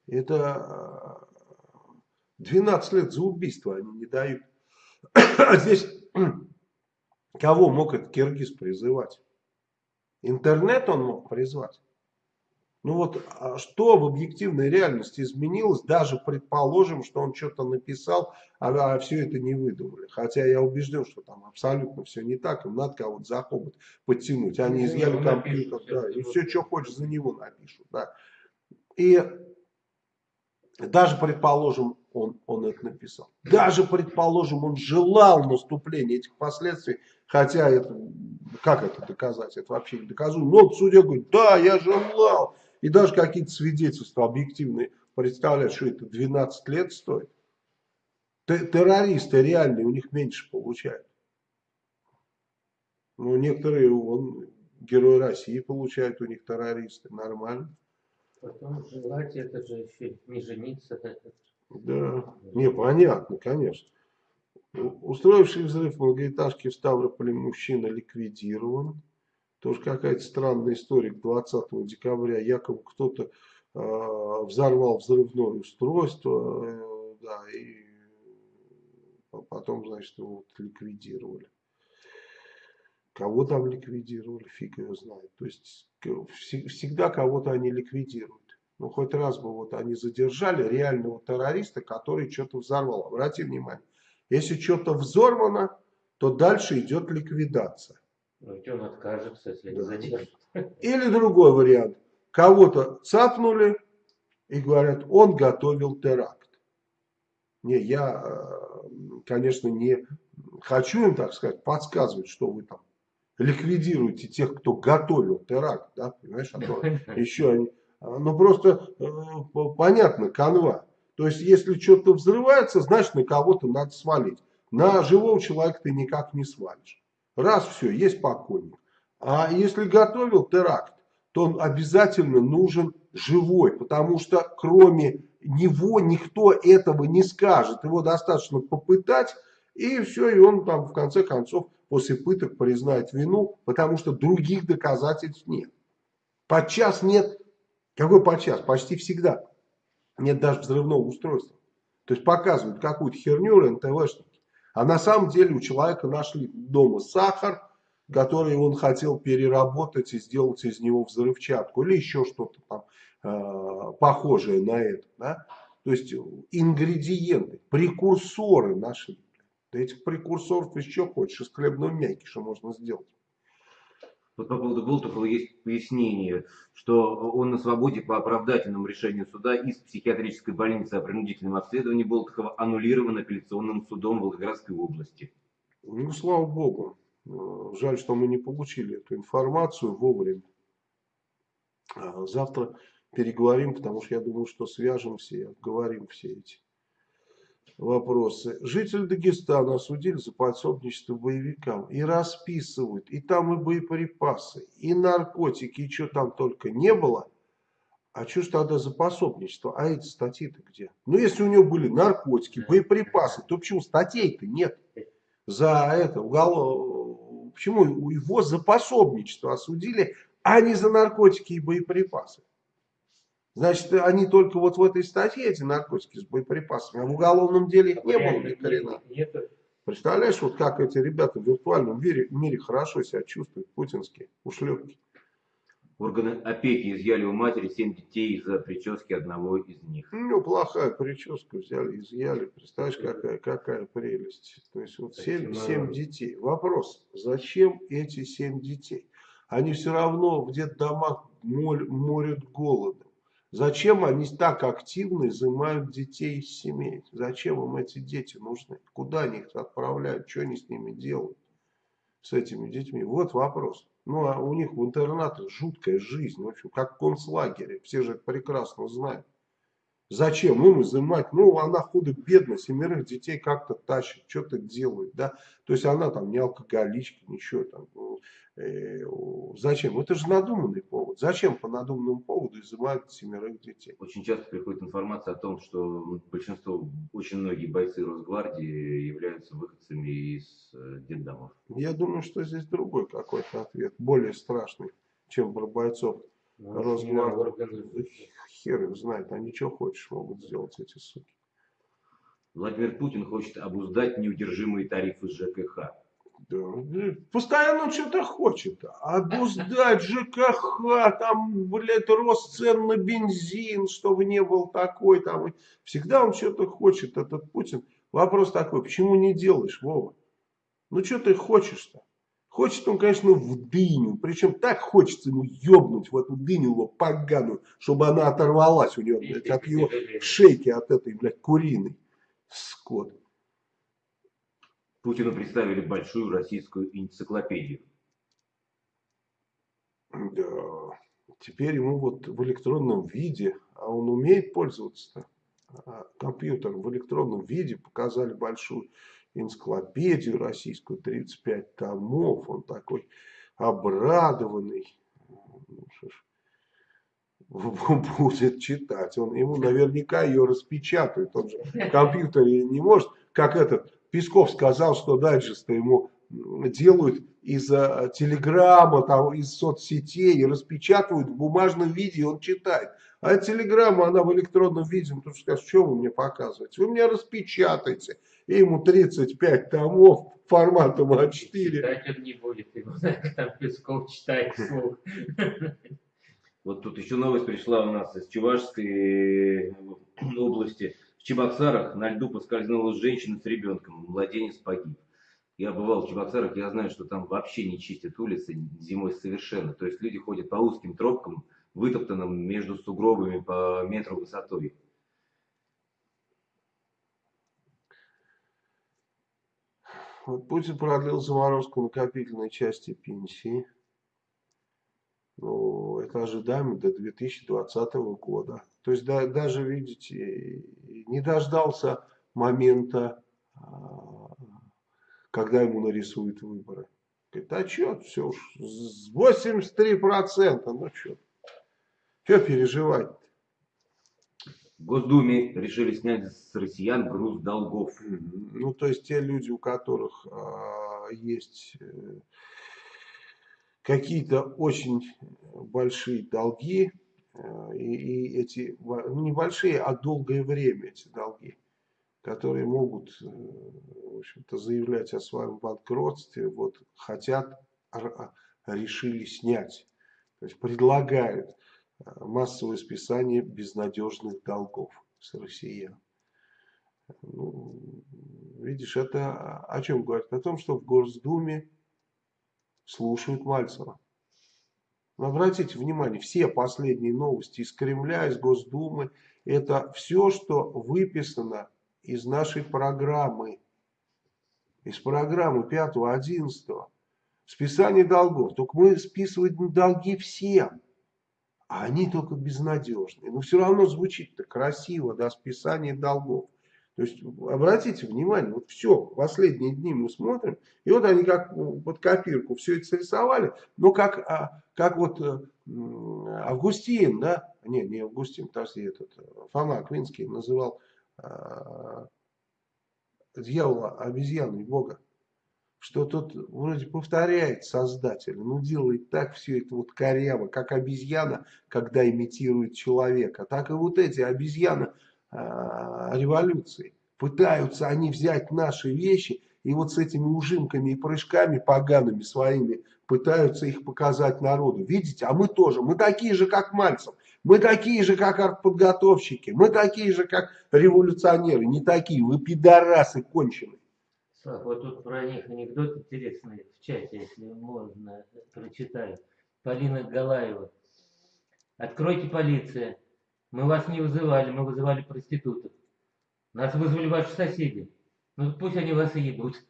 Это э, 12 лет за убийство они не дают. А здесь кого мог этот киргиз призывать? Интернет он мог призвать. Ну вот, а что в объективной реальности изменилось, даже предположим, что он что-то написал, а, а все это не выдумали. Хотя я убежден, что там абсолютно все не так, им надо кого-то за хобот подтянуть. Они Ну, изъяли компьютер, напишут, да, и все, что хочешь, за него напишут. Да. И даже предположим, он, он это написал. Даже предположим, он желал наступления этих последствий, хотя это, как это доказать, это вообще не доказуемо. Но судья говорит, да, я желал. И даже какие-то свидетельства объективные представляют, что это 12 лет стоит. Террористы реальные, у них меньше получают. Ну, некоторые, он, герой России получают, у них террористы, нормально. Потом желать это же еще не жениться. Да, не, понятно, конечно. Устроивший взрыв в многоэтажке в Ставрополе мужчина ликвидирован. Тоже какая-то странная история. 20 декабря якобы кто-то э, взорвал взрывное устройство, э, да, и по- потом, значит, его вот ликвидировали. Кого там ликвидировали, фиг его знает. То есть всегда кого-то они ликвидируют. Ну, хоть раз бы вот они задержали реального террориста, который что-то взорвал. Обрати внимание, если что-то взорвано, то дальше идет ликвидация. Ну, ведь он откажется, если не задержит. Или другой вариант. Кого-то цапнули и говорят, он готовил теракт. Не, я, э, конечно, не хочу им, так сказать, подсказывать, что вы там ликвидируете тех, кто готовил теракт, да, понимаешь, а то еще они, ну просто э, по- понятно, канва. То есть, если что-то взрывается, значит, на кого-то надо свалить. На живого человека ты никак не свалишь. Раз все, есть покойник. А если готовил теракт, то он обязательно нужен живой, потому что кроме него никто этого не скажет. Его достаточно попытать, и все, и он там в конце концов после пыток признает вину, потому что других доказательств нет. Подчас нет, какой подчас? Почти всегда нет даже взрывного устройства. То есть показывают какую-то херню РНТВшники. А на самом деле у человека нашли дома сахар, который он хотел переработать и сделать из него взрывчатку или еще что-то там э, похожее на это. Да? То есть ингредиенты, прекурсоры нашли. Да этих прекурсоров еще хочешь, из хлебного мякиша можно сделать. Вот по поводу Болтухова есть пояснение, что он на свободе по оправдательному решению суда из психиатрической больницы о принудительном обследовании Болтухова аннулирован апелляционным судом Волгоградской области. Ну, слава богу. Э, Жаль, что мы не получили эту информацию вовремя. А Завтра переговорим, потому что я думаю, что свяжемся и обговорим все эти вопросы. Житель Дагестана осудили за подсобничество боевикам. И расписывают, и там и боеприпасы, и наркотики, и что там только не было. А что ж тогда за пособничество? А эти статьи-то где? Ну, если у него были наркотики, боеприпасы, то почему статей-то нет? За это уголов... Почему его за пособничество осудили, а не за наркотики и боеприпасы? Значит, они только вот в этой статье, эти наркотики с боеприпасами, а в уголовном деле их не было ни хрена. Нету. Представляешь, вот как эти ребята в виртуальном мире, мире хорошо себя чувствуют, путинские ушлепки. Органы опеки изъяли у матери семь детей из-за прически одного из них. Ну, плохая прическа взяли, изъяли. Представляешь, какая, какая прелесть. То есть вот семь, семь детей. Вопрос, зачем эти семь детей? Они все равно в детдомах морят голодом. Зачем они так активно изымают детей из семей? Зачем им эти дети нужны? Куда они их отправляют? Что они с ними делают? С этими детьми? Вот вопрос. Ну, а у них в интернатах жуткая жизнь. В общем, как в концлагере. Все же это прекрасно знают. Зачем им изымать? Ну, она худо-бедно, семерых детей как-то тащит, что-то делает, да. То есть она там не алкоголичка, ничего там. ну, э, зачем? Это же надуманный повод. Зачем по надуманному поводу изымают семерых детей? Очень часто приходит информация о том, что большинство, очень многие бойцы Росгвардии являются выходцами из э, детдомов. Я думаю, что здесь другой какой-то ответ, более страшный, чем про бойцов. Ну, Росгвардии. Хер их знает, они что хочешь могут сделать эти суки. Владимир Путин хочет обуздать неудержимые тарифы ЖКХ. Да, постоянно что-то хочет. Обуздать ЖКХ, там, блядь, рост цен на бензин, чтобы не был такой. Там. Всегда он что-то хочет, этот Путин. Вопрос такой, почему не делаешь, Вова? Ну, что ты хочешь-то? Хочет он, конечно, в дыню. Причем так хочется ему ебнуть в эту дыню его поганую, чтобы она оторвалась у него, блядь, от его шейки, от этой, блядь, куриной. Скот. Путину представили большую российскую энциклопедию. Да. Теперь ему вот в электронном виде, а он умеет пользоваться компьютером в электронном виде, показали большую энциклопедию российскую, 35 томов, он такой обрадованный. Ну, ж, будет читать. Он, ему наверняка ее распечатают. Он же в компьютере не может, как этот Песков сказал, что дайджесты ему делают из э, телеграмма, там, из соцсетей распечатывают в бумажном виде, он читает. А телеграмма, она в электронном виде, ну, тут скажешь, что вы мне показываете? Вы мне распечатаете. И ему 35 томов форматом А4. Читать он не будет, его там Песков читает вслух. Вот тут еще новость пришла у нас из Чувашской области. В Чебоксарах на льду поскользнулась женщина с ребенком, младенец погиб. Я бывал в Чебоксарах, я знаю, что там вообще не чистят улицы зимой совершенно. То есть люди ходят по узким тропкам, вытоптанным между сугробами по метру высотой. Вот Путин продлил заморозку накопительной части пенсии. Ну, это ожидаемо до 2020 года. То есть да, даже, видите, не дождался момента, а, когда ему нарисуют выборы. Говорит, а что, все уж, 83%, ну что, что переживать? Госдуме решили снять с россиян груз долгов. Ну, то есть те люди, у которых а, есть э, какие-то очень большие долги, э, и, и эти, ну, небольшие, а долгое время эти долги, которые могут, э, в общем-то, заявлять о своем банкротстве, вот хотят, р- решили снять. То есть предлагают массовое списание безнадежных долгов с россиян. Ну, видишь, это о чем говорит? О том, что в Госдуме слушают Мальцева. Но обратите внимание, все последние новости из Кремля, из Госдумы, это все, что выписано из нашей программы, из программы 5-11. Списание долгов. Только мы списываем долги всем, а они только безнадежные. Но все равно звучит-то красиво, да, списание долгов. То есть, обратите внимание, вот все, последние дни мы смотрим, и вот они как под копирку все это срисовали, но как, а, как вот э, Августин, да, не, не Августин, подожди, этот, э, Фома Аквинский называл а, дьявола обезьяной Бога, что тот вроде повторяет создателя, но делает так все это вот коряво, как обезьяна, когда имитирует человека, так и вот эти обезьяны а, революции. Пытаются они взять наши вещи и вот с этими ужимками и прыжками погаными своими пытаются их показать народу. Видите, а мы тоже, мы такие же, как Мальцев, мы такие же, как артподготовщики, мы такие же, как революционеры, не такие, вы пидорасы конченые. Слав, вот тут про них анекдот интересный в чате, если можно, прочитаю. Полина Галаева. Откройте полиция. Мы вас не вызывали, мы вызывали проституток. Нас вызвали ваши соседи. Ну пусть они вас и ебут.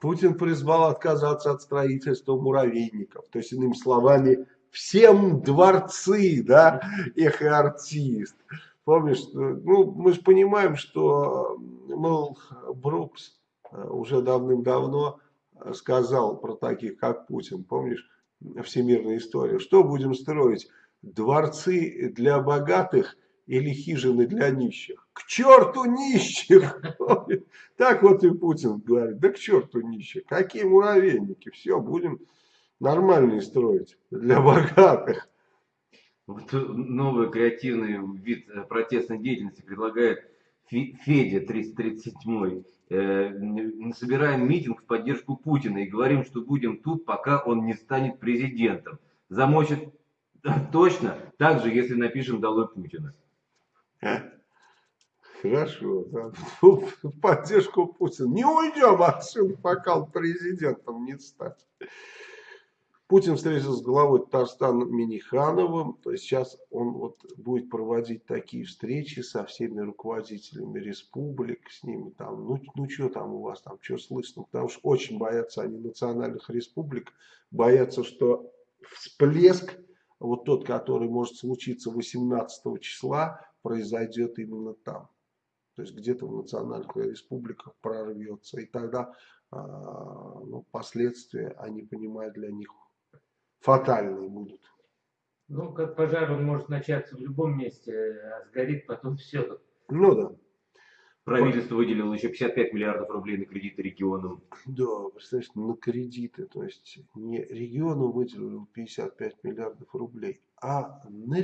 Путин призвал отказаться от строительства муравейников. То есть, иными словами, всем дворцы, да, их артист. Помнишь, ну, мы же понимаем, что, мол, Брукс э, уже давным-давно сказал про таких, как Путин, помнишь, всемирная история. Что будем строить? Дворцы для богатых или хижины для нищих? К черту нищих! Так вот и Путин говорит, да к черту нищих. Какие муравейники? Все, будем нормальные строить для богатых. Вот новый креативный вид э, протестной деятельности предлагает Федя 337. Э, собираем митинг в поддержку Путина и говорим, что будем тут, пока он не станет президентом. Замочит точно, так же, если напишем «Долой Путина». Хорошо, да. в поддержку Путина. Не уйдем отсюда, пока он президентом не станет. Путин встретился с главой Татарстана Минихановым. То есть сейчас он вот будет проводить такие встречи со всеми руководителями республик, с ними там, ну, ну что там у вас там, что слышно. Потому что очень боятся они национальных республик, боятся, что всплеск, вот тот, который может случиться 18 числа, произойдет именно там. То есть где-то в национальных республиках прорвется. И тогда а, ну, последствия, они понимают, для них фатальные будут. Ну, как пожар, он может начаться в любом месте, а сгорит потом все. Ну да. Правительство выделило еще 55 миллиардов рублей на кредиты регионам. Да, представляешь, на кредиты. То есть не региону выделили 55 миллиардов рублей, а на,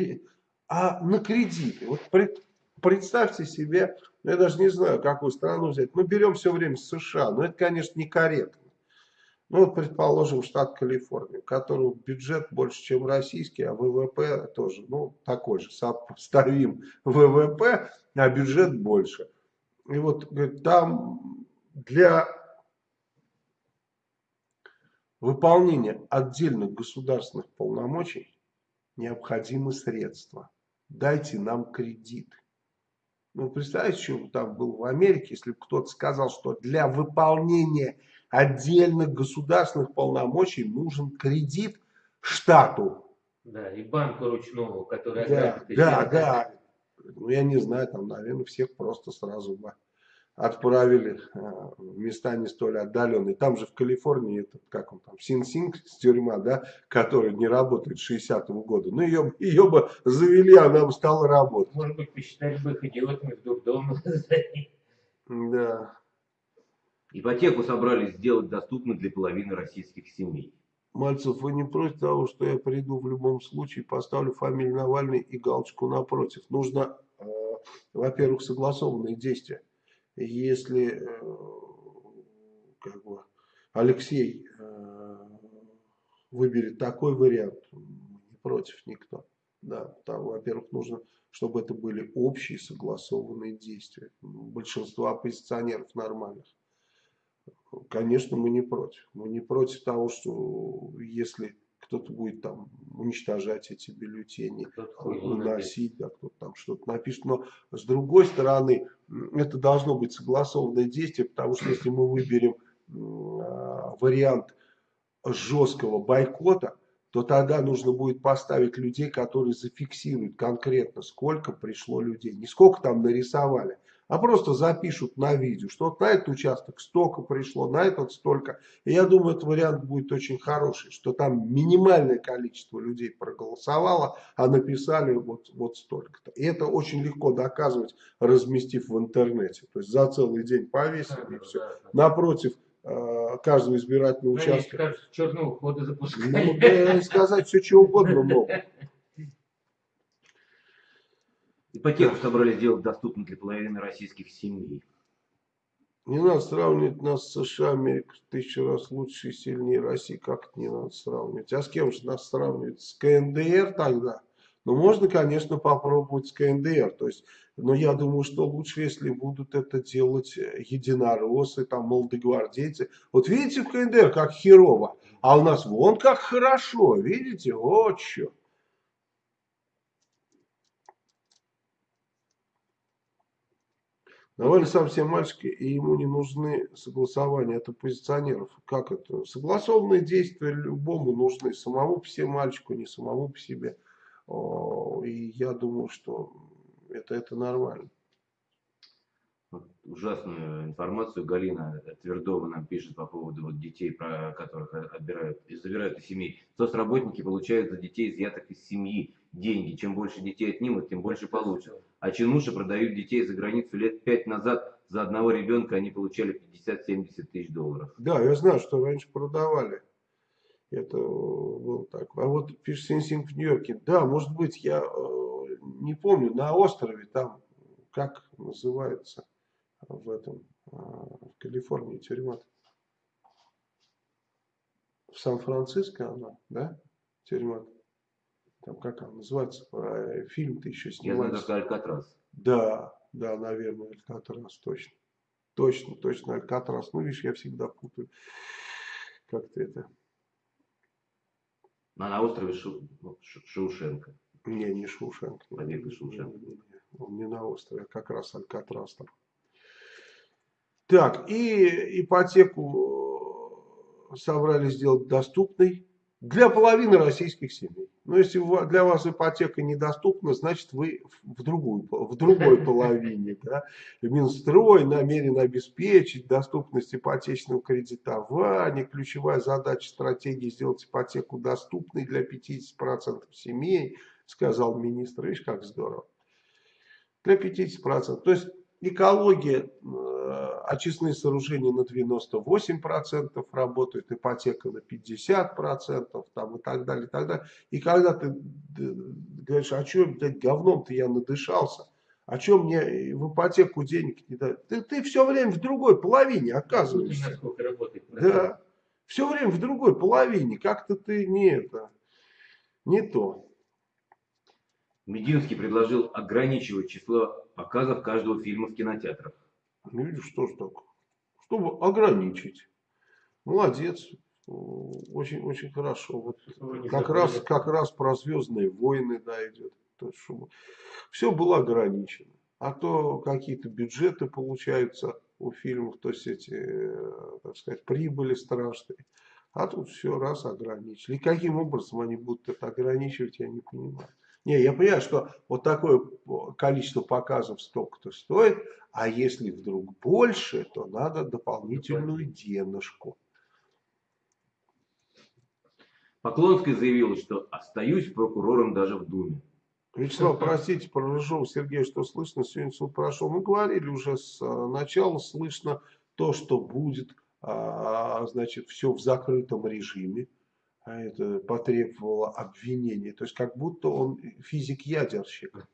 а на кредиты. Вот пред, представьте себе, я даже не знаю, какую страну взять. Мы берем все время США, но это, конечно, некорректно. Ну, предположим, штат Калифорния, у которого бюджет больше, чем российский, а ВВП тоже, ну, такой же, сопоставим ВВП, а бюджет больше. И вот, говорит, там для выполнения отдельных государственных полномочий необходимы средства. Дайте нам кредит. Ну, представьте, что там был в Америке, если бы кто-то сказал, что для выполнения отдельных государственных полномочий нужен кредит штату. Да, и банку ручного, который... Да, да, да. Ну, я не знаю, там, наверное, всех просто сразу бы отправили э, в места не столь отдаленные. Там же в Калифорнии, этот, как он там, Син-Синг, тюрьма, да, которая не работает с 60-го года. Ну, ее, ее бы завели, она бы стала работать. Может быть, посчитали бы их идиотами в дурдом. Да. Ипотеку собрались сделать доступной для половины российских семей. Мальцев, вы не против того, что я приду в любом случае, поставлю фамилию Навальный и галочку напротив. Нужно, э, во-первых, согласованные действия. Если э, как бы, Алексей э, выберет такой вариант, не против никто. Да, там, во-первых, нужно, чтобы это были общие согласованные действия. Большинство оппозиционеров нормальных. Конечно, мы не против. Мы не против того, что если кто-то будет там уничтожать эти бюллетени, выносить, да, кто-то там что-то напишет. Но с другой стороны, это должно быть согласованное действие, потому что если мы выберем э, вариант жесткого бойкота, то тогда нужно будет поставить людей, которые зафиксируют конкретно, сколько пришло людей. Не сколько там нарисовали, а просто запишут на видео, что вот на этот участок столько пришло, на этот столько. И я думаю, этот вариант будет очень хороший, что там минимальное количество людей проголосовало, а написали вот, вот столько-то. И это очень легко доказывать, разместив в интернете. То есть за целый день повесили да, и все. Да, да. Напротив э, каждого избирательного ну, участка. Кажется, черного хода запускали. Ну, да, сказать все, что угодно могут. Ипотеку собрались сделать доступной для половины российских семей. Не надо сравнивать нас с США, Америка тысячу раз лучше и сильнее России. Как это не надо сравнивать? А с кем же нас сравнивать? С КНДР тогда? Ну, можно, конечно, попробовать с КНДР. То есть, но я думаю, что лучше, если будут это делать единороссы, там, молодогвардейцы. Вот видите в КНДР, как херово. А у нас вон как хорошо, видите? Вот что. Навальный сам все мальчики, и ему не нужны согласования от оппозиционеров. Как это? Согласованные действия любому нужны. Самому по себе мальчику, не самому по себе. И я думаю, что это, это нормально. Вот ужасную информацию Галина Твердова нам пишет по поводу вот детей, про которых отбирают, и забирают из семей. Соцработники получают за детей, изъятых из семьи, деньги. Чем больше детей отнимут, тем больше получат. А чинуши продают детей за границу лет пять назад. За одного ребенка они получали 50-70 тысяч долларов. Да, я знаю, что раньше продавали. Это было так. А вот пишет Синсинг в Нью-Йорке. Да, может быть, я э, не помню, на острове там, как называется в этом, э, в Калифорнии тюрьма. В Сан-Франциско она, да, тюрьма. Там как она называется, Э, фильм-то еще Я знаю снимается. только Алькатрас. Да, да, наверное, Алькатрас, точно. Точно, точно, Алькатрас. Ну, видишь, я всегда путаю. Как-то это... А на острове Шу- ну, Шу- Шаушенко. Не, не Шушенко. Побег из не. Он не на острове, а как раз Алькатрас там. Так, и ипотеку э, собрались сделать доступной для половины российских семей. Но если для вас ипотека недоступна, значит вы в другую, в другой половине. Да? Минстрой намерен обеспечить доступность ипотечного кредитования. Ключевая задача стратегии сделать ипотеку доступной для 50% семей, сказал министр. Видишь, как здорово. Для 50%. То есть экология, э, очистные сооружения на 98% работают, ипотека на 50% там, и так далее, и так далее. И когда ты говоришь, а что, блядь, говном-то я надышался, а что мне в ипотеку денег не дают? Ты, ты все время в другой половине оказываешься. работает. Да. Все время в другой половине. Как-то ты не это, не то. Мединский предложил ограничивать число показов каждого фильма в кинотеатрах. Ну, видишь, что ж так. Чтобы ограничить. Молодец. Очень, очень хорошо. Вот не как раз, как раз про Звездные войны да, идет. То есть, чтобы все было ограничено. А то какие-то бюджеты получаются у фильмов, то есть эти, э, так сказать, прибыли страшные. А тут все раз ограничили. И каким образом они будут это ограничивать, я не понимаю. Не, я понимаю, что вот такое количество показов столько-то стоит, а если вдруг больше, то надо дополнительную денежку. Поклонская заявила, что остаюсь прокурором даже в Думе. Вячеслав, простите, про Рыжова Сергея, что слышно, сегодня суд прошел. Мы говорили уже с а, начала, слышно то, что будет, а, значит, все в закрытом режиме. А это потребовало обвинения. То есть, как будто он физик-ядерщик.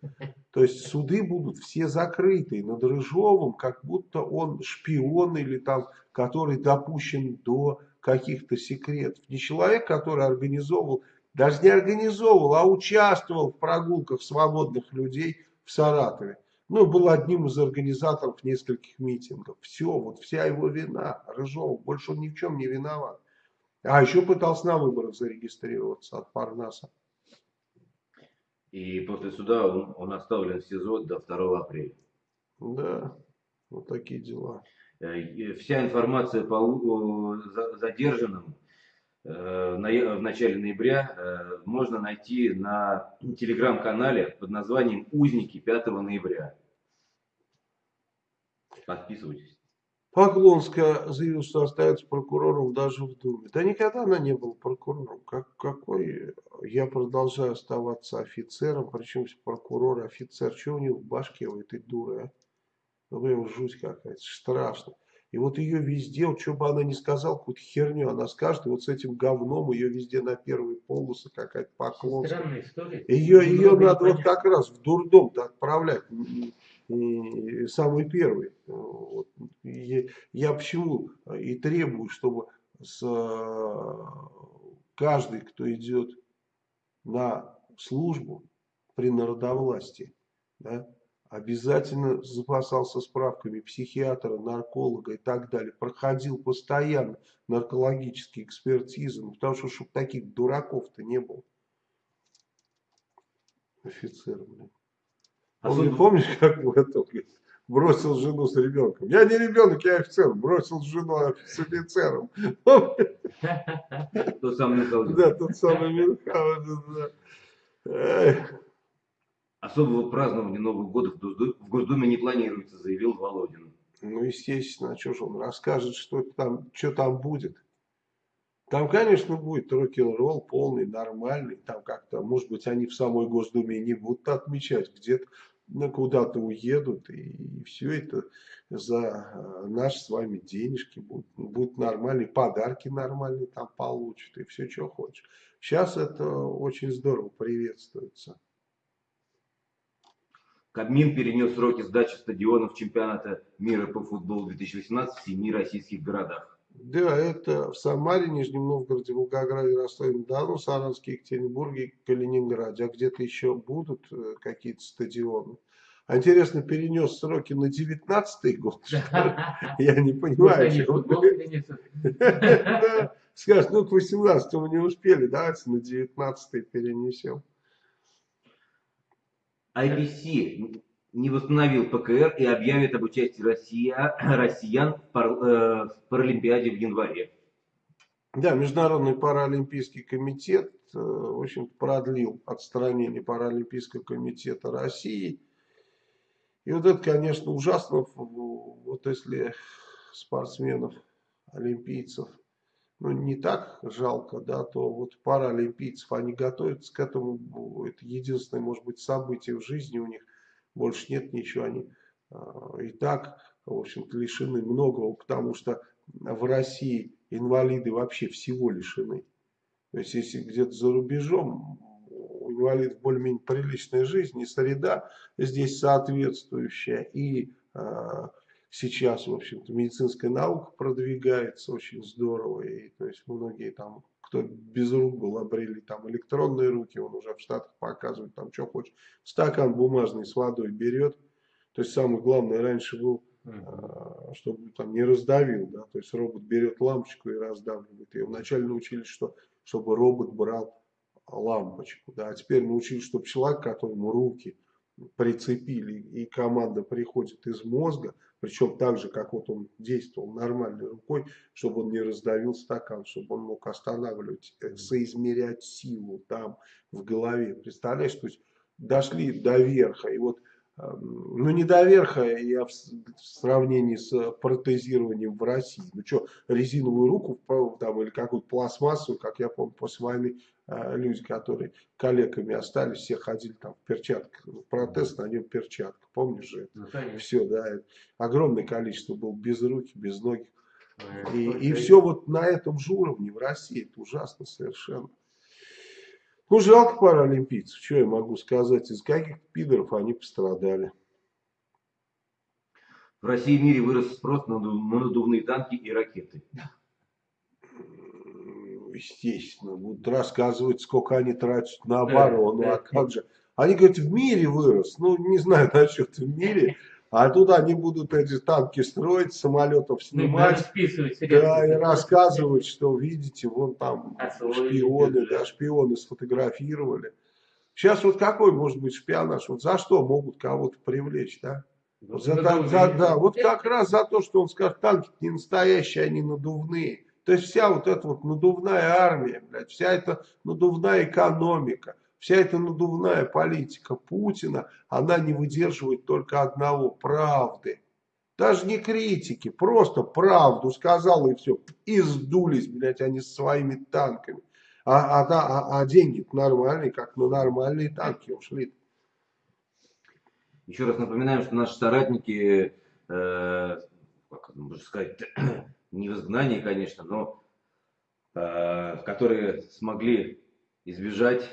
То есть, суды будут все закрытые. Над Рыжовым, как будто он шпион или там, который допущен до каких-то секретов. Не человек, который организовывал даже не организовывал, а участвовал в прогулках свободных людей в Саратове. Ну, был одним из организаторов нескольких митингов. Все, вот вся его вина. Рыжов, больше он ни в чем не виноват. А еще пытался на выборах зарегистрироваться от Парнаса. И после суда он, он оставлен в СИЗО до 2 апреля. Да, вот такие дела. Э, Вся информация по за- задержанным э, в начале ноября э, можно найти на телеграм-канале под названием «Узники 5 ноября». Подписывайтесь. Поклонская заявила, что остается прокурором даже в Думе. Да никогда она не была прокурором. Как, какой я продолжаю оставаться офицером, причем прокурор, офицер. Что у него в башке у этой дуры, а? Ну, прям жуть какая-то, страшно. И вот ее везде, вот что бы она ни сказала, какую-то херню она скажет, и вот с этим говном ее везде на первые полосы какая-то поклонская. Ее, ее надо вот непонятно. как раз в дурдом-то отправлять. М, Самый первый. Вот. И Я почему и требую, чтобы с, э, каждый, кто идет на службу при народовластии, да, обязательно запасался справками психиатра, нарколога и так далее, проходил постоянно наркологические экспертизы, ну, потому что чтобы таких дураков-то не было. Офицер, блин. А Помню, суд- помнишь, как говорит, бросил жену с ребенком. Я не ребенок, я офицер. Бросил жену с офицером. Тот самый Мюнхгаузен. Да, тот самый да. Эх. Особого празднования Нового года в Госду- в Госдуме не планируется, заявил Володин. Ну, естественно, а что же он расскажет, что там, что там будет. Там, конечно, будет рок-н-ролл полный, нормальный. Там как-то, может быть, они в самой Госдуме не будут отмечать, где-то куда-то уедут, и, все это за э, наши с вами денежки будут. Будут нормальные, подарки нормальные там получат, и все, что хочешь. Сейчас это очень здорово приветствуется. Кабмин перенес сроки сдачи стадионов чемпионата мира по футболу 2018 в семи российских городах. Да, это в Самаре, Нижнем Новгороде, Волгограде, Ростове-на-Дону, Саранске, Екатеринбурге, Калининграде. А где-то еще будут э, какие-то стадионы. А интересно, перенес сроки на 19 год? Я не понимаю. Скажешь, ну к 18 не успели, давайте на 19 перенесем. IPC не восстановил ПКР и объявит об участии Россия, россиян в, пар- э, в Паралимпиаде в январе. Да, Международный паралимпийский комитет, э, в общем продлил отстранение Паралимпийского комитета России. И вот это, конечно, ужасно, вот если спортсменов, олимпийцев, ну, не так жалко, да, то вот паралимпийцев, они готовятся к этому, это единственное, может быть, событие в жизни у них, больше нет ничего, они э, и так, в общем-то, лишены многого, потому что в России инвалиды вообще всего лишены. То есть, если где-то за рубежом у инвалидов более-менее приличная жизнь, и среда здесь соответствующая, и э, сейчас, в общем-то, медицинская наука продвигается очень здорово, и то есть многие там, кто без рук был, обрели там электронные руки, он уже в Штатах показывает там, что хочешь, стакан бумажный с водой берет, то есть самое главное раньше был а, чтобы там не раздавил, да, то есть робот берет лампочку и раздавливает ее. Вначале научились, что, чтобы робот брал лампочку, да, а теперь научились, чтобы человек, которому руки прицепили, и команда приходит из мозга, причем так же, как вот он действовал нормальной рукой, чтобы он не раздавил стакан, чтобы он мог останавливать, э, соизмерять силу там в голове. Представляешь, то есть дошли до верха, и вот Эм, ну, не до верха, я в сравнении с протезированием в России. Ну, что, резиновую руку там, или какую-то пластмассу, как я помню, после войны люди, которые коллегами остались, все ходили там в перчатках. Протез, на нем перчатка, помнишь же? Ну, конечно. Все, да, огромное количество было без руки, без ноги. Э, И, и все вот на этом же уровне в России. Это ужасно совершенно. Ну, жалко паралимпийцев. Что я могу сказать? Из каких пидоров они пострадали. В России и мире вырос спрос на надувные танки и ракеты. Естественно. Будут рассказывать, сколько они тратят на оборону. А как же? Они говорят, в мире вырос. Ну, не знаю насчет в мире. А тут они будут эти танки строить, самолетов Ну, снимать. средства. Да, и рассказывать, что видите, вон там Освоили шпионы, бюджет. да, шпионы сфотографировали. Сейчас вот какой может быть шпионаж? Вот за что могут кого-то привлечь, да? Ну, За, ну, ну, за- ну, да, вот как раз за то, что он скажет, танки не настоящие, они надувные. То есть вся вот эта вот надувная армия, блядь, вся эта надувная экономика, вся эта надувная политика Путина, она не выдерживает только одного – правды. Даже не критики, просто правду сказал и все. И сдулись, блядь, они со своими танками. А, а, а, а деньги нормальные, как на нормальные танки ушли. Еще раз напоминаем, что наши соратники, э, как можно сказать, не в изгнании, конечно, но э, которые смогли избежать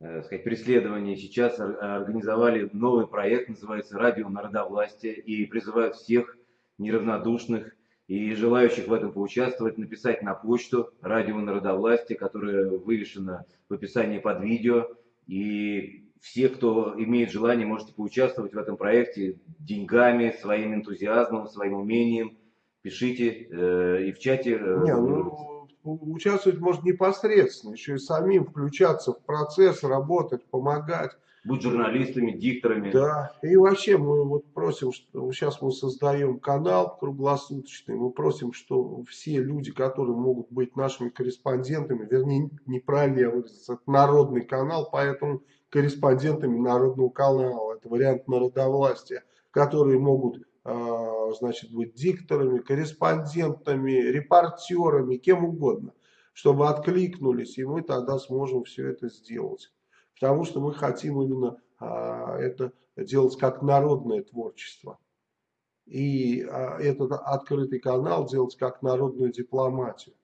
э, сказать, преследования, сейчас ор- организовали новый проект, называется «Радио народовластия», и призывают всех неравнодушных и желающих в этом поучаствовать написать на почту «Радио народовластия», которая вывешена в описании под видео, и все, кто имеет желание, можете поучаствовать в этом проекте деньгами, своим энтузиазмом, своим умением. Пишите э, и в чате. э, Не, ну, участвовать можно непосредственно, еще и самим включаться в процесс, работать, помогать. будь журналистами, дикторами. Да, и вообще мы вот просим, что сейчас мы создаем канал круглосуточный, мы просим, что все люди, которые могут быть нашими корреспондентами, вернее, неправильно я выразился, это народный канал, поэтому корреспондентами народного канала, это вариант народовластия, которые могут, значит, быть дикторами, корреспондентами, репортерами, кем угодно, чтобы откликнулись, и мы тогда сможем все это сделать. Потому что мы хотим именно а, это делать как народное творчество. И а, этот открытый канал делать как народную дипломатию.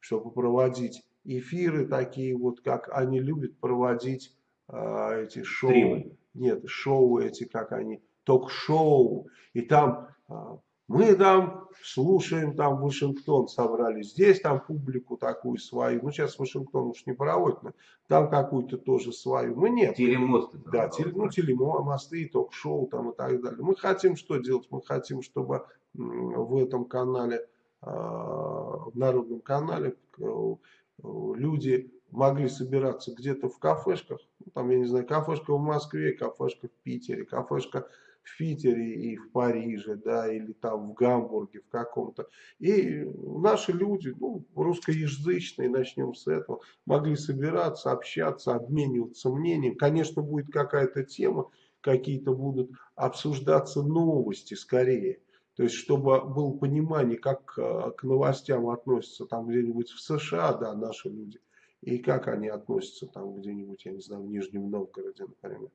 Чтобы проводить эфиры такие вот, как они любят проводить а, эти шоу. Стримы. Нет, шоу эти, как они, ток-шоу. И там а, мы там слушаем, там Вашингтон собрали, здесь там публику такую свою. Ну, сейчас Вашингтон уж не проводит, но там какую-то тоже свою. Мы нет. Телемосты. Да, теле, ну, телемосты, ток-шоу там и так далее. Мы хотим что делать? Мы хотим, чтобы в этом канале, а, в народном канале э, люди могли собираться где-то в кафешках, ну, там, я не знаю, кафешка в Москве, кафешка в Питере, кафешка в Питере и в Париже, да, или там в Гамбурге, в каком-то. И наши люди, ну, русскоязычные, начнем с этого, могли собираться, общаться, обмениваться мнением. Конечно, будет какая-то тема, какие-то будут обсуждаться новости скорее. То есть, чтобы было понимание, как э, к новостям относятся там где-нибудь в США, да, наши люди, и как они относятся там где-нибудь, я не знаю, в Нижнем Новгороде, например.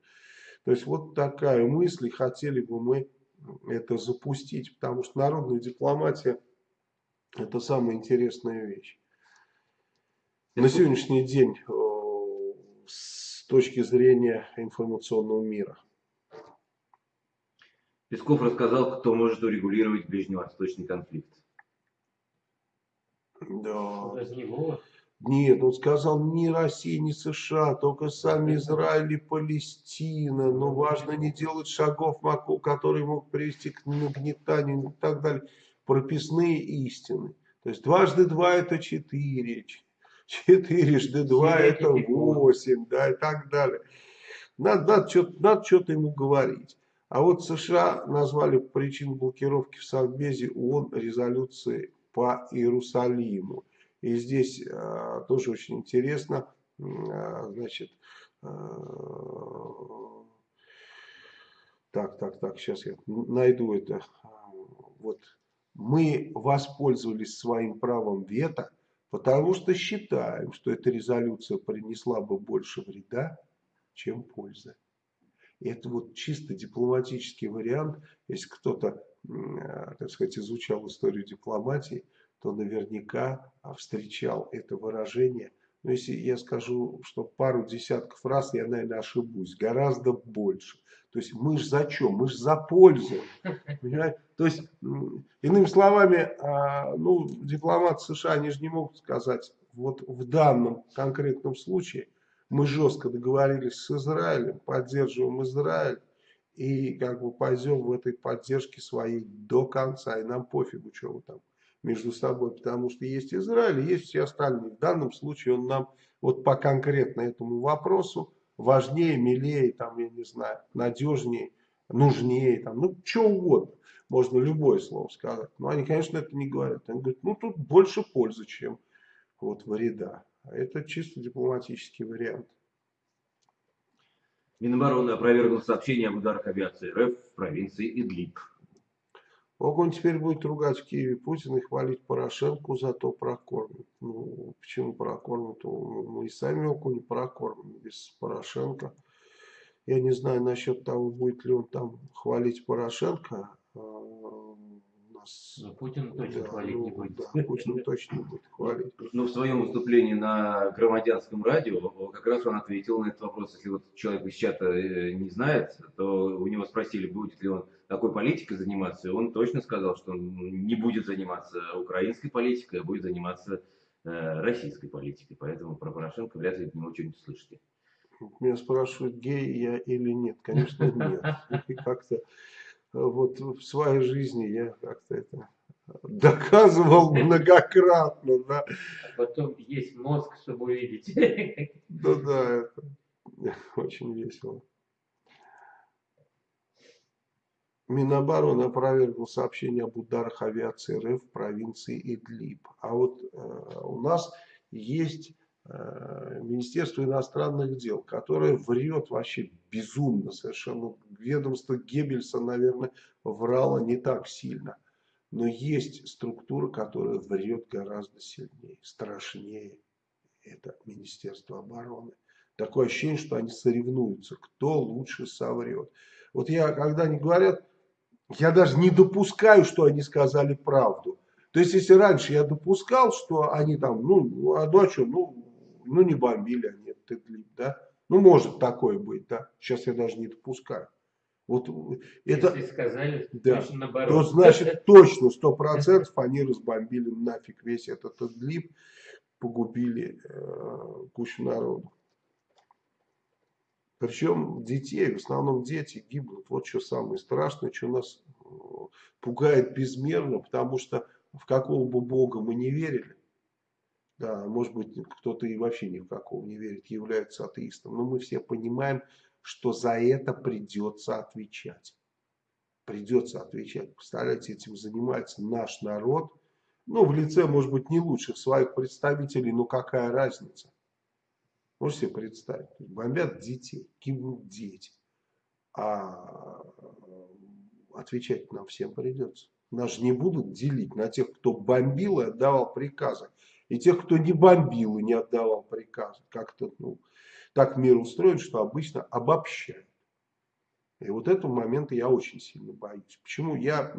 То есть вот такая мысль, и хотели бы мы это запустить, потому что народная дипломатия это самая интересная вещь. На сегодняшний день э, с точки зрения информационного мира. Песков рассказал, кто может урегулировать ближневосточный конфликт. Да. Без него. Нет, он сказал ни Россия, ни США, только сами Израиль и Палестина. Но важно не делать шагов, которые могут привести к нагнетанию и так далее. Прописные истины. То есть дважды два это четыре, четырежды два это восемь, да, и так далее. Надо, надо что-то надо что-то ему говорить. А вот США назвали причину блокировки в Совбезе ООН резолюции по Иерусалиму. И здесь э, тоже очень интересно, э, значит, э, так, так, так, сейчас я найду это. Вот мы воспользовались своим правом вето, потому что считаем, что эта резолюция принесла бы больше вреда, чем пользы. Это вот чисто дипломатический вариант. Если кто-то, так сказать, изучал историю дипломатии, то наверняка а, встречал это выражение. Но если я скажу, что пару десятков раз, я, наверное, ошибусь. Гораздо больше. То есть мы же за что? Мы же за пользу. То есть, иными словами, а, ну, дипломаты США, они же не могут сказать, вот в данном конкретном случае мы жестко договорились с Израилем, поддерживаем Израиль и как бы пойдем в этой поддержке своей до конца. И нам пофигу, что вы там между собой, потому что есть Израиль, есть все остальные. В данном случае он нам вот по конкретно этому вопросу важнее, милее, там, я не знаю, надежнее, нужнее, там, ну, что угодно. Можно любое слово сказать. Но они, конечно, это не говорят. Они говорят, ну, тут больше пользы, чем вот вреда. А Это чисто дипломатический вариант. Минобороны опровергнул сообщение об ударах авиации РФ в провинции Идлиб. Он теперь будет ругать в Киеве Путина и хвалить Порошенко за то прокормит. Ну, почему прокормит? Ну, Мы и сами не прокормим без Порошенко. Я не знаю насчет того, будет ли он там хвалить Порошенко. А, нас, Но Путин точно да, хвалить ну, не будет. да, Путин точно не будет хвалить. Ну, в своем выступлении на громадянском радио как раз он ответил на этот вопрос. Если вот человек из чата э, не знает, то у него спросили, будет ли он такой политикой заниматься, и он точно сказал, что он не будет заниматься украинской политикой, а будет заниматься э, российской политикой. Поэтому про Порошенко вряд ли от него что-нибудь слышите. Меня спрашивают, гей я или нет. Конечно, нет. И как-то э, вот в своей жизни я как-то это доказывал многократно, да. А потом есть мозг, чтобы увидеть. Ну да, это очень весело. Минобороны опровергнул сообщение об ударах авиации РФ в провинции Идлиб. А вот э, у нас есть э, Министерство иностранных дел, которое врет вообще безумно совершенно. Ведомство Геббельса, наверное, врало не так сильно. Но есть структура, которая врет гораздо сильнее, страшнее. Это Министерство обороны. Такое ощущение, что они соревнуются, кто лучше соврет. Вот я, когда они говорят, я даже не допускаю, что они сказали правду. То есть, если раньше я допускал, что они там, ну, а, ну а что, ну, ну не бомбили они этот да? Ну, может такое быть, да? Сейчас я даже не допускаю. Вот это, Если сказали, да, точно наоборот. то значит точно, сто процентов они разбомбили нафиг весь этот Идлиб, погубили э, кучу народу. Причем детей, в основном дети гибнут. Вот что самое страшное, что нас э, пугает безмерно, потому что в какого бы Бога мы не верили, да, может быть, кто-то и вообще ни в какого не верит, является атеистом, но мы все понимаем, что за это придется отвечать. Придется отвечать. Представляете, этим занимается наш народ, ну, в лице, может быть, не лучших своих представителей, но какая разница? Можете себе представить? Бомбят детей, гибнут дети. А отвечать нам всем придется. Нас же не будут делить на тех, кто бомбил и отдавал приказы. И тех, кто не бомбил и не отдавал приказы. Как-то, ну, так мир устроен, что обычно обобщают. И вот этого момента я очень сильно боюсь. Почему? Я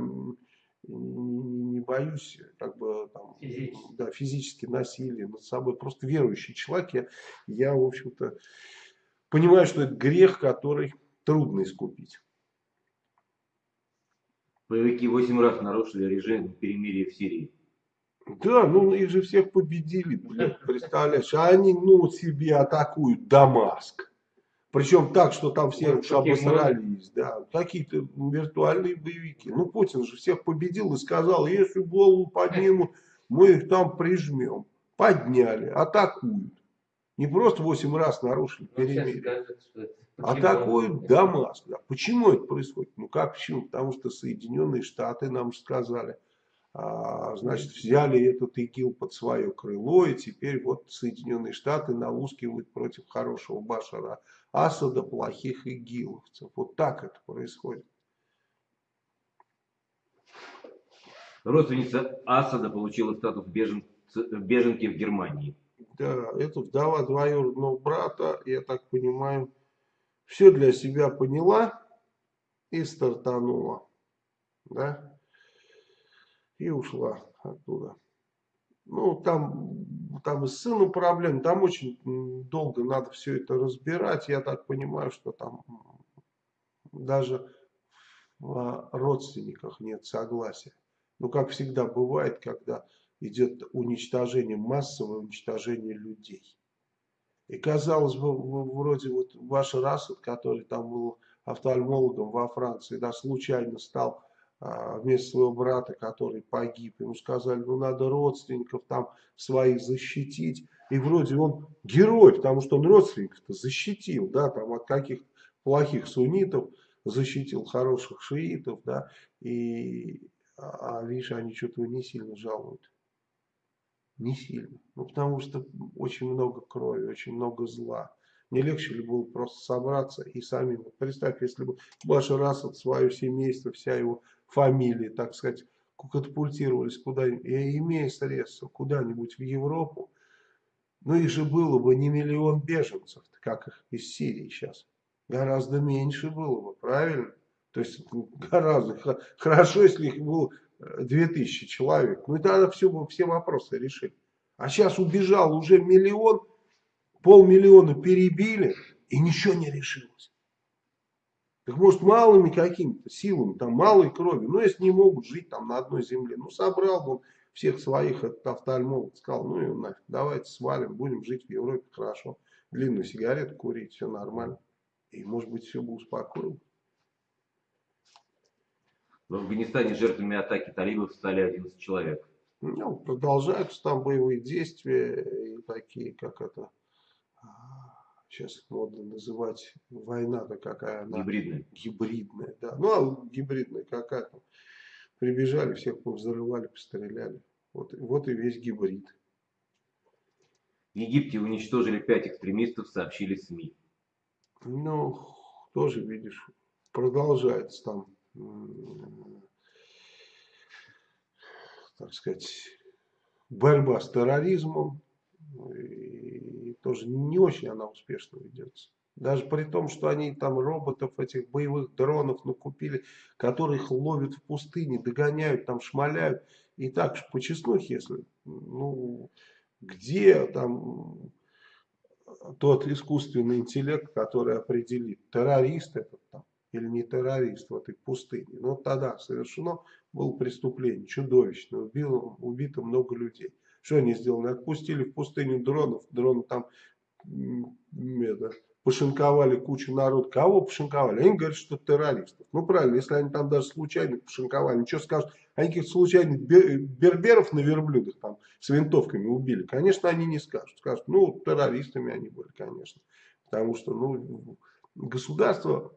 не боюсь как бы там, Физически. да, физически насилия над собой. Просто верующий человек. Я, я в общем-то, понимаю, что это грех, который трудно искупить. Боевики 8 раз нарушили режим перемирия в Сирии. Да, ну их же всех победили, блин, представляешь. А они, ну, себе атакуют Дамаск. Причем так, что там все Ну, уж обосрались, да. Какие-то виртуальные боевики. Ну, Путин же всех победил и сказал, если голову поднимут, мы их там прижмем. Подняли, атакуют. Не просто 8 раз нарушили Ну, перемирие. Атакуют. Дамаск. Да. Почему это происходит? Ну как почему? Потому что Соединенные Штаты нам сказали, значит, взяли этот ИГИЛ под свое крыло, и теперь вот Соединенные Штаты наускивают против хорошего Башара Асада плохих ИГИЛовцев. Вот так это происходит. Родственница Асада получила статус бежен- беженки в Германии. Да, это вдова двоюродного брата, я так понимаю, все для себя поняла и стартанула. Да? И ушла оттуда. Ну, там, там и с сыном проблем, там очень долго надо все это разбирать. Я так понимаю, что там даже в а, родственниках нет согласия. Ну, как всегда бывает, когда идет уничтожение, массовое уничтожение людей. И казалось бы, вроде вот ваш Расад, который там был офтальмологом во Франции, да, случайно стал вместо своего брата, который погиб, ему сказали, ну надо родственников там своих защитить. И вроде он герой, потому что он родственников-то защитил, да, там от каких плохих суннитов защитил хороших шиитов, да, и, а, а видишь, они что-то не сильно жалуют. Не сильно. Ну, потому что очень много крови, очень много зла. Не легче ли было просто собраться и самим. Представь, если бы Башар Асад, свое семейство, вся его фамилия, так сказать, катапультировались куда-нибудь, имея средства, куда-нибудь в Европу, ну их же было бы не миллион беженцев, как их из Сирии сейчас. Гораздо меньше было бы, правильно? То есть ну, гораздо хорошо, если их было э, 2000 человек. Ну и тогда все, все вопросы решили. А сейчас убежал уже миллион, полмиллиона перебили, и ничего не решилось. Так может малыми какими-то силами, там малой крови, ну если не могут жить там на одной земле, ну собрал бы он всех своих этот офтальмолог, сказал, ну и нафиг, давайте свалим, будем жить в Европе хорошо, длинную сигарету курить, все нормально. И может быть все бы успокоило. В Афганистане жертвами атаки талибов стали 11 человек. Ну, продолжаются там боевые действия и такие, как это, сейчас модно называть, война-то какая она Гибридные. гибридная, да. Ну, а гибридная какая там. Прибежали, всех повзрывали, постреляли. Вот, вот и весь гибрид. В Египте уничтожили пять экстремистов, сообщили СМИ. Ну, тоже, видишь, продолжается там, так сказать, борьба с терроризмом. И тоже не очень она успешно ведется. Даже при том, что они там роботов, этих боевых дронов накупили, которые их ловят в пустыне, догоняют, там шмаляют. И так по честнухе, если, ну, где там тот искусственный интеллект, который определит, террорист этот там или не террорист в этой пустыне. Но тогда совершено было преступление чудовищное, убило, убито много людей. Что они сделали? Отпустили в пустыню дронов, дроны там это, пошинковали кучу народ. Кого пошинковали? Они говорят, что террористов. Ну правильно, если они там даже случайно пошинковали, ничего скажут. Они каких-то случайных бер- берберов на верблюдах там с винтовками убили. Конечно, они не скажут. Скажут, ну террористами они были, конечно. Потому что ну, государство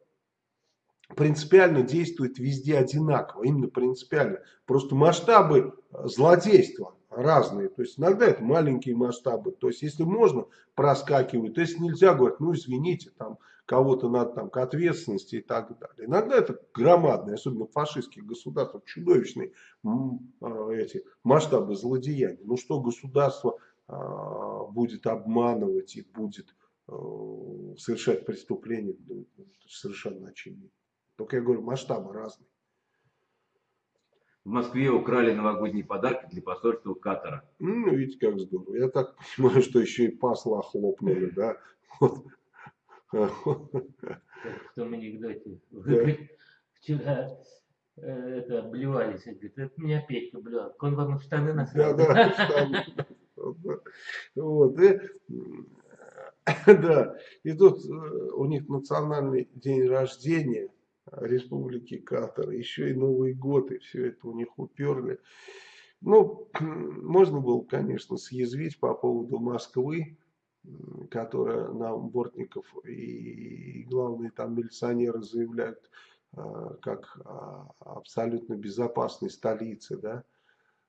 принципиально действует везде одинаково, именно принципиально. Просто масштабы э, злодейства разные. То есть иногда это маленькие масштабы. То есть если можно, проскакивают. Если нельзя, говорят, ну извините, там кого-то надо там к ответственности и так далее. Иногда это громадные, особенно в фашистских государствах, чудовищные э, эти масштабы злодеяний. Ну что государство э, будет обманывать и будет э, совершать преступления, ну, совершенно очевидно. Только я говорю, масштабы разные. В Москве украли новогодние подарки для посольства Катара. Ну, видите, как здорово. Я так понимаю, что еще и посла хлопнули, да. Вот. Как в том анекдоте. Вы, говорит, вчера э, это обливались. Он Говорит, это меня Петька блюл. Он вам в штаны Да, насрал. да, что- вот, и, да, и тут э, у них национальный день рождения Республики Катар, еще и Новый год, и все это у них уперли. Ну, можно было, конечно, съязвить по поводу Москвы, которая нам Бортников и главные там милиционеры заявляют, а, как а, абсолютно безопасной столице, да,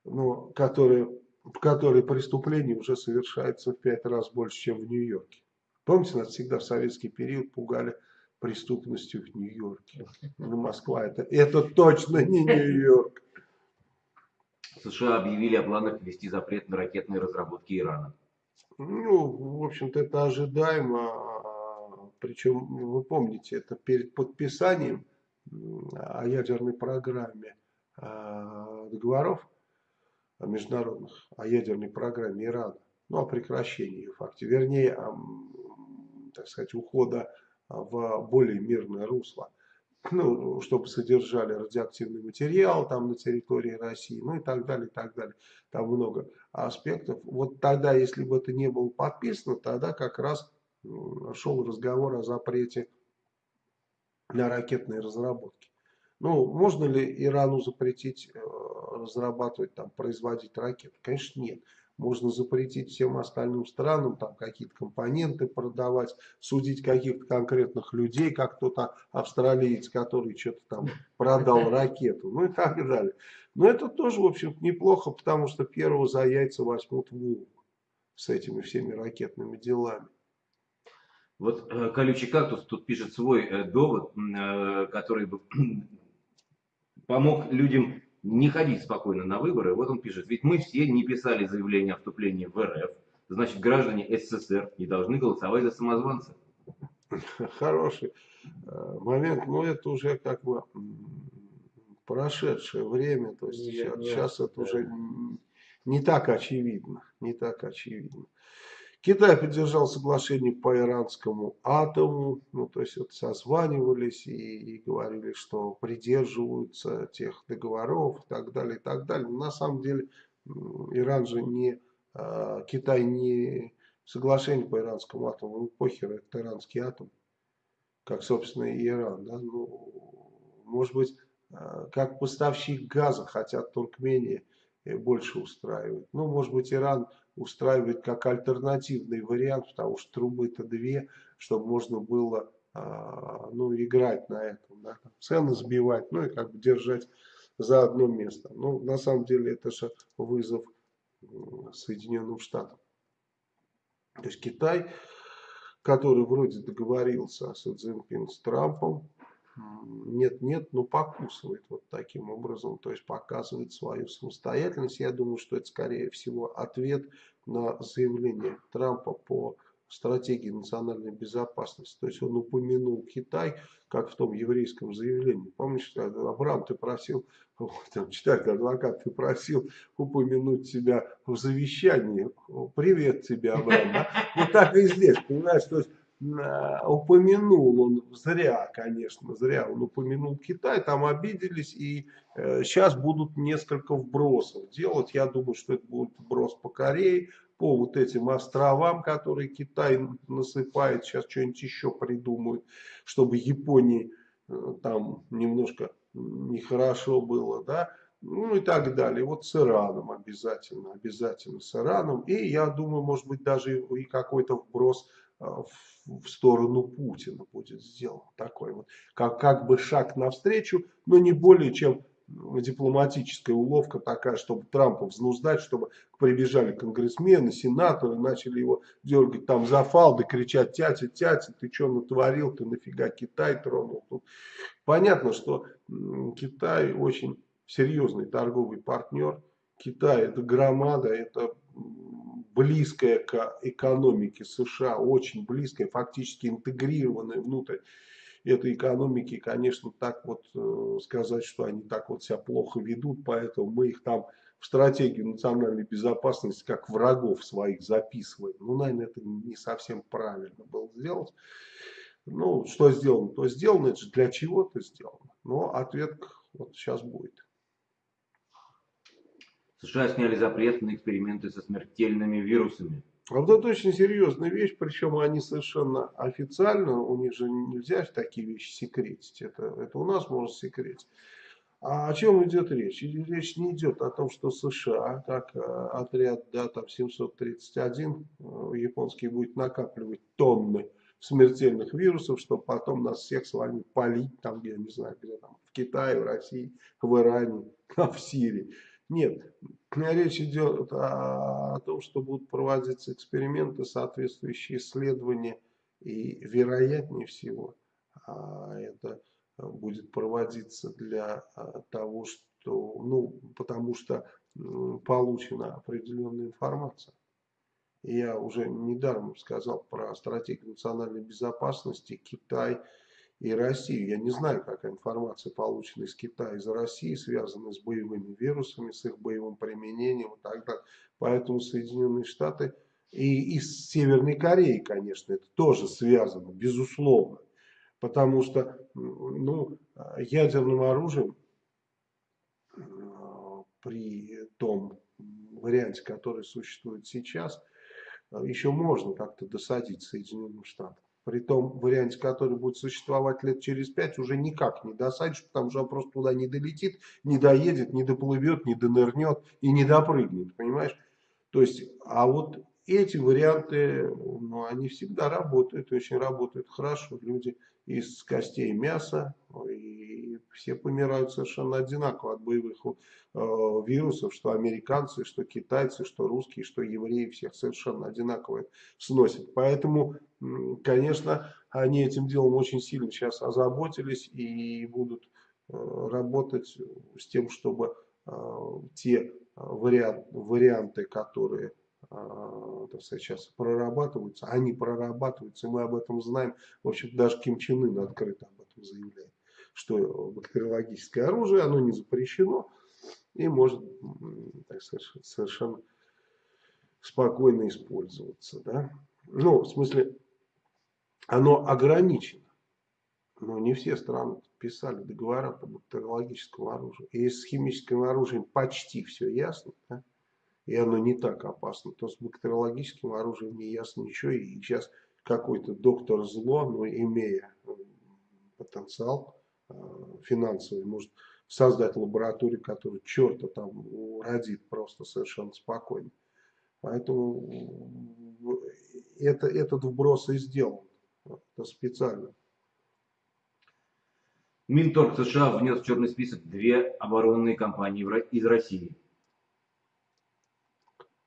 но которая, в которой преступление уже совершается в пять раз больше, чем в Нью-Йорке. Помните, нас всегда в советский период пугали преступностью в Нью-Йорке. Ну, Москва это, это точно не Нью-Йорк. США объявили о планах ввести запрет на ракетные разработки Ирана. Ну, в общем-то, это ожидаемо. а, Причем, вы помните, это перед подписанием м, о ядерной программе а, договоров международных, о ядерной программе Ирана, ну, о прекращении ее факте, вернее, о, так сказать, ухода в более мирное русло, ну, чтобы содержали радиоактивный материал там на территории России, ну и так далее, и так далее. Там много аспектов. Вот тогда, если бы это не было подписано, тогда как раз шел разговор о запрете на ракетные разработки. Ну, можно ли Ирану запретить э, разрабатывать, там, производить ракеты? Конечно, нет. Можно запретить всем остальным странам там какие-то компоненты продавать, судить каких-то конкретных людей, как кто-то австралиец, который что-то там продал ракету, ну и так далее. Но это тоже, в общем неплохо, потому что первого за яйца возьмут волк с этими всеми ракетными делами. Вот э, колючий кактус тут пишет свой э, довод, э, который бы помог людям не ходить спокойно на выборы. Вот он пишет, ведь мы все не писали заявление о вступлении в РФ, значит граждане СССР не должны голосовать за самозванца. Хороший э, момент, но это уже как бы прошедшее время, то есть сейчас, не- сейчас это да. уже не так очевидно, не так очевидно. Китай поддержал соглашение по иранскому атому, ну, то есть вот созванивались и, и говорили, что придерживаются тех договоров и так далее, и так далее. Но на самом деле Иран же не, а, Китай не соглашение по иранскому атому, ну, похер, это иранский атом, как, собственно, и Иран. Да? Ну, может быть, а, как поставщик газа хотят Туркмении э, больше устраивать. Ну, может быть, Иран устраивает как альтернативный вариант, потому что трубы-то две, чтобы можно было а, ну, играть на этом, да, цены сбивать, ну и как бы держать за одно место. Ну, на самом деле это же вызов Соединенным Штатам. То есть Китай, который вроде договорился с Цзиньпин с Трампом, нет-нет, но покусывает вот таким образом, то есть показывает свою самостоятельность. Я думаю, что это скорее всего ответ на заявление Трампа по стратегии национальной безопасности. То есть он упомянул Китай, как в том еврейском заявлении. Помнишь, Абрам, ты просил, там, читатель, адвокат, ты просил упомянуть себя в завещании. Привет тебе, Абрам. Вот так и здесь, понимаешь, то есть упомянул он зря, конечно, зря он упомянул Китай, там обиделись и э, сейчас будут несколько вбросов делать. Я думаю, что это будет вброс по Корее, по вот этим островам, которые Китай насыпает, сейчас что-нибудь еще придумают, чтобы Японии э, там немножко нехорошо было, да, ну и так далее. Вот с Ираном обязательно, обязательно с Ираном. И я думаю, может быть, даже и какой-то вброс э, в сторону Путина будет сделан. Такой вот, как, как бы шаг навстречу, но не более чем дипломатическая уловка такая, чтобы Трампа взнуздать, чтобы прибежали конгрессмены, сенаторы, начали его дергать там за фалды, кричать, тятя, тятя, ты что натворил, ты нафига Китай тронул. Тут понятно, что Китай очень серьезный торговый партнер. Китай это громада, это близкая к экономике США, очень близкая, фактически интегрированная внутрь этой экономики, конечно, так вот э, сказать, что они так вот себя плохо ведут, поэтому мы их там в стратегию национальной безопасности как врагов своих записываем. Ну, наверное, это не совсем правильно было сделать. Ну, что сделано, то сделано, это же для чего-то сделано. Но ответ вот сейчас будет. США сняли запрет на эксперименты со смертельными вирусами. А вот это очень серьезная вещь, причем они совершенно официально, у них же нельзя такие вещи секретить, это, это у нас можно секретить. А о чем идет речь? Речь не идет о том, что США, как э, отряд да, там 731 э, японский будет накапливать тонны смертельных вирусов, чтобы потом нас всех с вами полить, там, я не знаю, где там, в Китае, в России, в Иране, в Сирии. Нет, речь идет о, о том, что будут проводиться эксперименты, соответствующие исследования, и вероятнее всего а, это будет проводиться для а, того, что, ну, потому что получена определенная информация. Я уже недаром сказал про стратегию национальной безопасности. Китай и Россию. Я не знаю, какая информация получена из Китая, из России, связанная с боевыми вирусами, с их боевым применением и так далее. Поэтому Соединенные Штаты и, и с Северной Кореей, конечно, это тоже связано, безусловно. Потому что ну, ядерным оружием при том варианте, который существует сейчас, еще можно как-то досадить Соединенным Штатам при том варианте, который будет существовать лет через пять, уже никак не досадишь, потому что он просто туда не долетит, не доедет, не доплывет, не донырнет и не допрыгнет, понимаешь? То есть, а вот эти варианты, ну, они всегда работают, очень работают хорошо. Люди из костей мяса, и все помирают совершенно одинаково от боевых э, вирусов, что американцы, что китайцы, что русские, что евреи, всех совершенно одинаково сносят. Поэтому, конечно, они этим делом очень сильно сейчас озаботились и будут э, работать с тем, чтобы э, те варианты, варианты которые а, так сказать, сейчас прорабатываются, они прорабатываются, мы об этом знаем. В общем, даже Ким Чен Ын открыто об этом заявляет, что бактериологическое оружие, оно не запрещено и может, так сказать, совершенно спокойно использоваться. Да? Ну, в смысле, оно ограничено. Но не все страны писали договора по бактериологическому оружию. И с химическим оружием почти все ясно. Да? и оно не так опасно, то с бактериологическим оружием не ясно ничего. И сейчас какой-то доктор зло, но имея потенциал э, финансовый, может создать лабораторию, которая черта там родит просто совершенно спокойно. Поэтому это, этот вброс и сделан. Это специально. Минторг США внес в черный список две оборонные компании из России.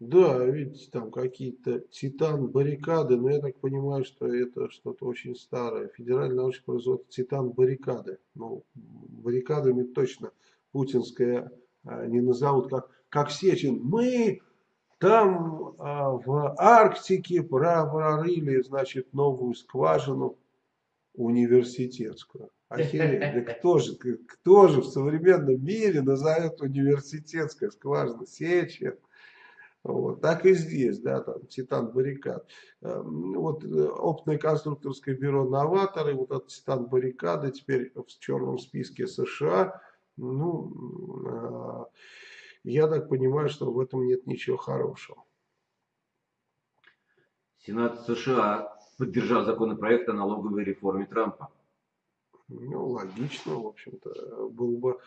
Да, видите, там какие-то титан, баррикады, но я так понимаю, что это что-то очень старое. Федеральное научное производство титан, баррикады. Ну, баррикадами точно путинская а, не назовут, как, как Сечин. Мы там а, в Арктике про- прорыли, значит, новую скважину университетскую. Охереть, да кто же, кто же в современном мире назовет университетская скважина Сечин? Вот, так и здесь, да, там Титан Баррикад. Эм, Вот э, опытное конструкторское бюро «Новаторы», вот этот Титан Баррикады теперь в черном списке США. Ну, э, я так понимаю, что в этом нет ничего хорошего. Сенат США поддержал законопроект о налоговой реформе Трампа. Ну, логично, в общем-то. Было бы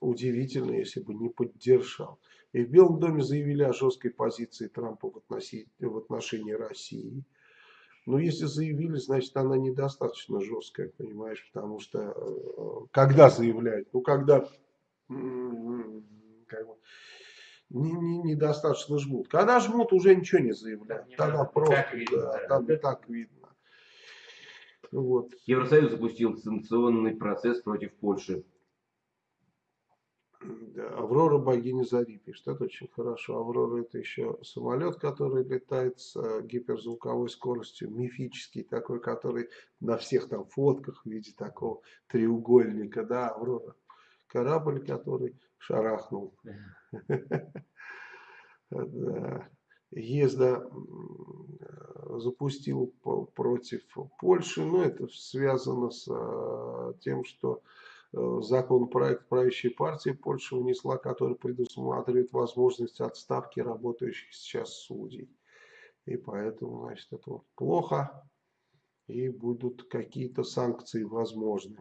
удивительно, если бы не поддержал. И в Белом доме заявили о жесткой позиции Трампа в, относи- в отношении России. Но если заявили, значит она недостаточно жесткая, понимаешь, потому что э, когда заявляют, ну когда как бы, не- не- недостаточно жмут. Когда жмут, уже ничего не заявляют. Не Тогда надо, просто, так видно, да, да. там и так видно. Вот. Евросоюз запустил санкционный процесс против Польши. Да, Аврора богиня Зари пишет. Это очень хорошо. Аврора это еще самолет, который летает с э, гиперзвуковой скоростью, мифический такой, который на всех там фотках в виде такого треугольника. Да, Аврора. Корабль, который шарахнул. Да. Езда запустил против Польши, но это связано с э, тем, что э, законопроект правящей партии Польши внесла, который предусматривает возможность отставки работающих сейчас судей. И поэтому, значит, это вот плохо, и будут какие-то санкции возможны.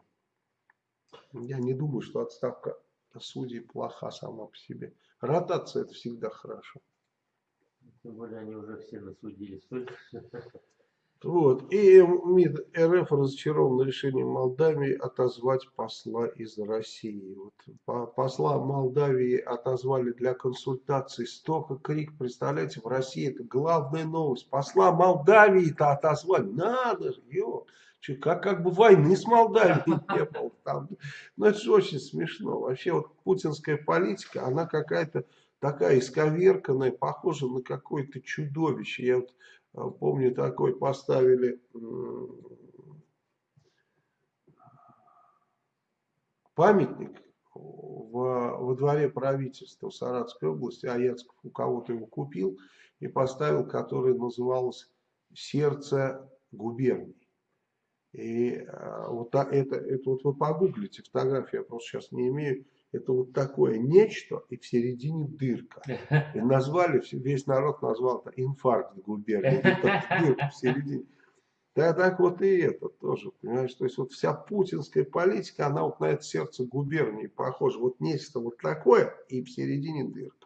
Я не думаю, что отставка судей плоха сама по себе. Ротация это всегда хорошо. Тем более они уже все насудили столько. Вот. И МИД РФ разочарован решением Молдавии отозвать посла из России. Вот. по- Посла Молдавии отозвали для консультаций. Столько крик, представляете, в России это главная новость. Посла Молдавии-то отозвали. Надо же, ё. Чё, Как, как бы войны с Молдавией не было. Там. Ну это же очень смешно. Вообще вот путинская политика, она какая-то такая исковерканная, похожа на какое-то чудовище. Я вот а, Помню, такой поставили памятник в, во дворе правительства Саратовской области. Аяцков у кого-то его купил и поставил, который назывался «Сердце губернии». И а, вот это, это вот вы погуглите фотографию, я просто сейчас не имею. Это вот такое нечто, и в середине дырка. И назвали, весь народ назвал это инфаркт губернии. Дырка в середине. Да так вот и это тоже, понимаешь, то есть вот вся путинская политика, она вот на это сердце губернии похожа. Вот нечто вот такое, и в середине дырка.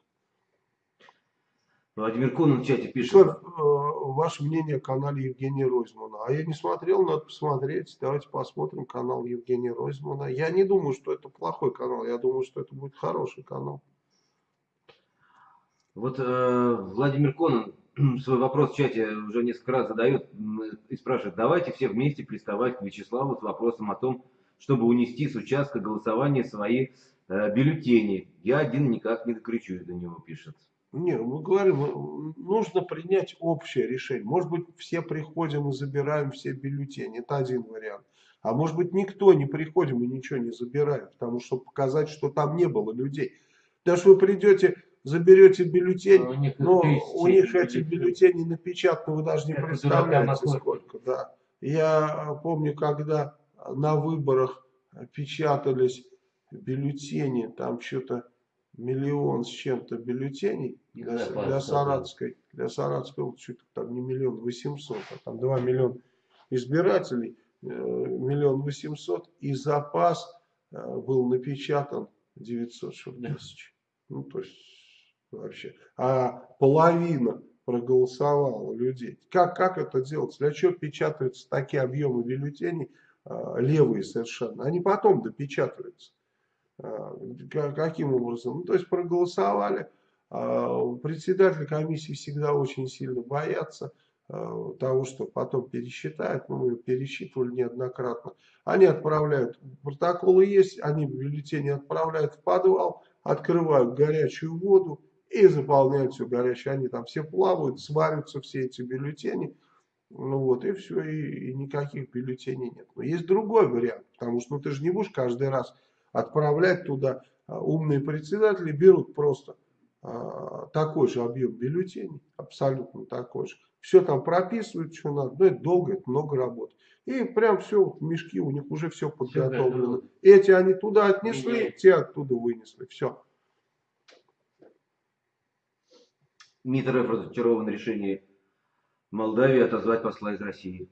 Владимир Кунин в чате пишет. Что, э, ваше мнение о канале Евгения Ройзмана? А я не смотрел, надо посмотреть. Давайте посмотрим канал Евгения Ройзмана. Я не думаю, что это плохой канал, я думаю, что это будет хороший канал. Вот э, Владимир Конон свой вопрос в чате уже несколько раз задает и спрашивает, давайте все вместе приставать к Вячеславу с вопросом о том, чтобы унести с участка голосования свои э, бюллетени. Я один никак не докричусь до него, пишет. Не, мы говорим, э, нужно принять общее решение. Может быть, все приходим и забираем все бюллетени. Это один вариант. А может быть, никто не приходим и ничего не забираем, потому что показать, что там не было людей. Даже вы придете, заберете бюллетень, А у них их но у них эти бюллетени напечатаны, вы даже не у представляете, сколько. Да. Я э, помню, когда на выборах печатались бюллетени, там что-то миллион с чем-то бюллетеней для, для был. Саратовской, для Саратовской вот что-то там не миллион восемьсот, а там два миллиона избирателей, э, миллион восемьсот, и запас э, был напечатан 900 что ли, Да. тысяч. Ну, то есть вообще. А половина проголосовало людей. Как, как это делать? Для чего печатаются такие объемы бюллетеней, а, левые совершенно? Они потом допечатываются. А, каким образом? Ну, то есть проголосовали. А, председатель комиссии всегда очень сильно боятся того, что потом пересчитают. Ну, мы пересчитывали неоднократно. Они отправляют, протоколы есть, они бюллетени отправляют в подвал, открывают горячую воду и заполняют все горячее. Они там все плавают, сварятся все эти бюллетени. Ну вот, и все, и, и никаких бюллетеней нет. Но есть другой вариант, потому что ну, ты же не будешь каждый раз отправлять туда. А, умные председатели берут просто а, такой же объем бюллетеней, абсолютно такой же. Все там прописывают, что надо, но это долго, это много работы. И прям все, мешки у них уже все подготовлено. Все Эти они туда отнесли, те оттуда вынесли, все. МИД РФ разочарован решением Молдавии отозвать посла из России.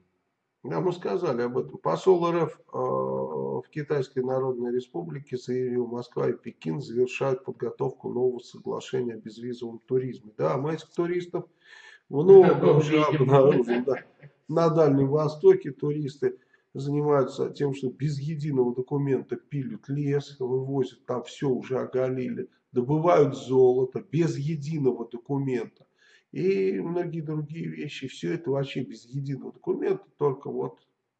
Да, мы сказали об этом. Посол РФ э, в Китайской Народной Республике заявил, Москва и Пекин завершают подготовку нового соглашения о безвизовом туризме. Да, этих туристов много уже обнаружим. Да. На Дальнем Востоке туристы занимаются тем, что без единого документа пилят лес, вывозят, там все уже оголили, добывают золото без единого документа. И многие другие вещи, все это вообще без единого документа, только вот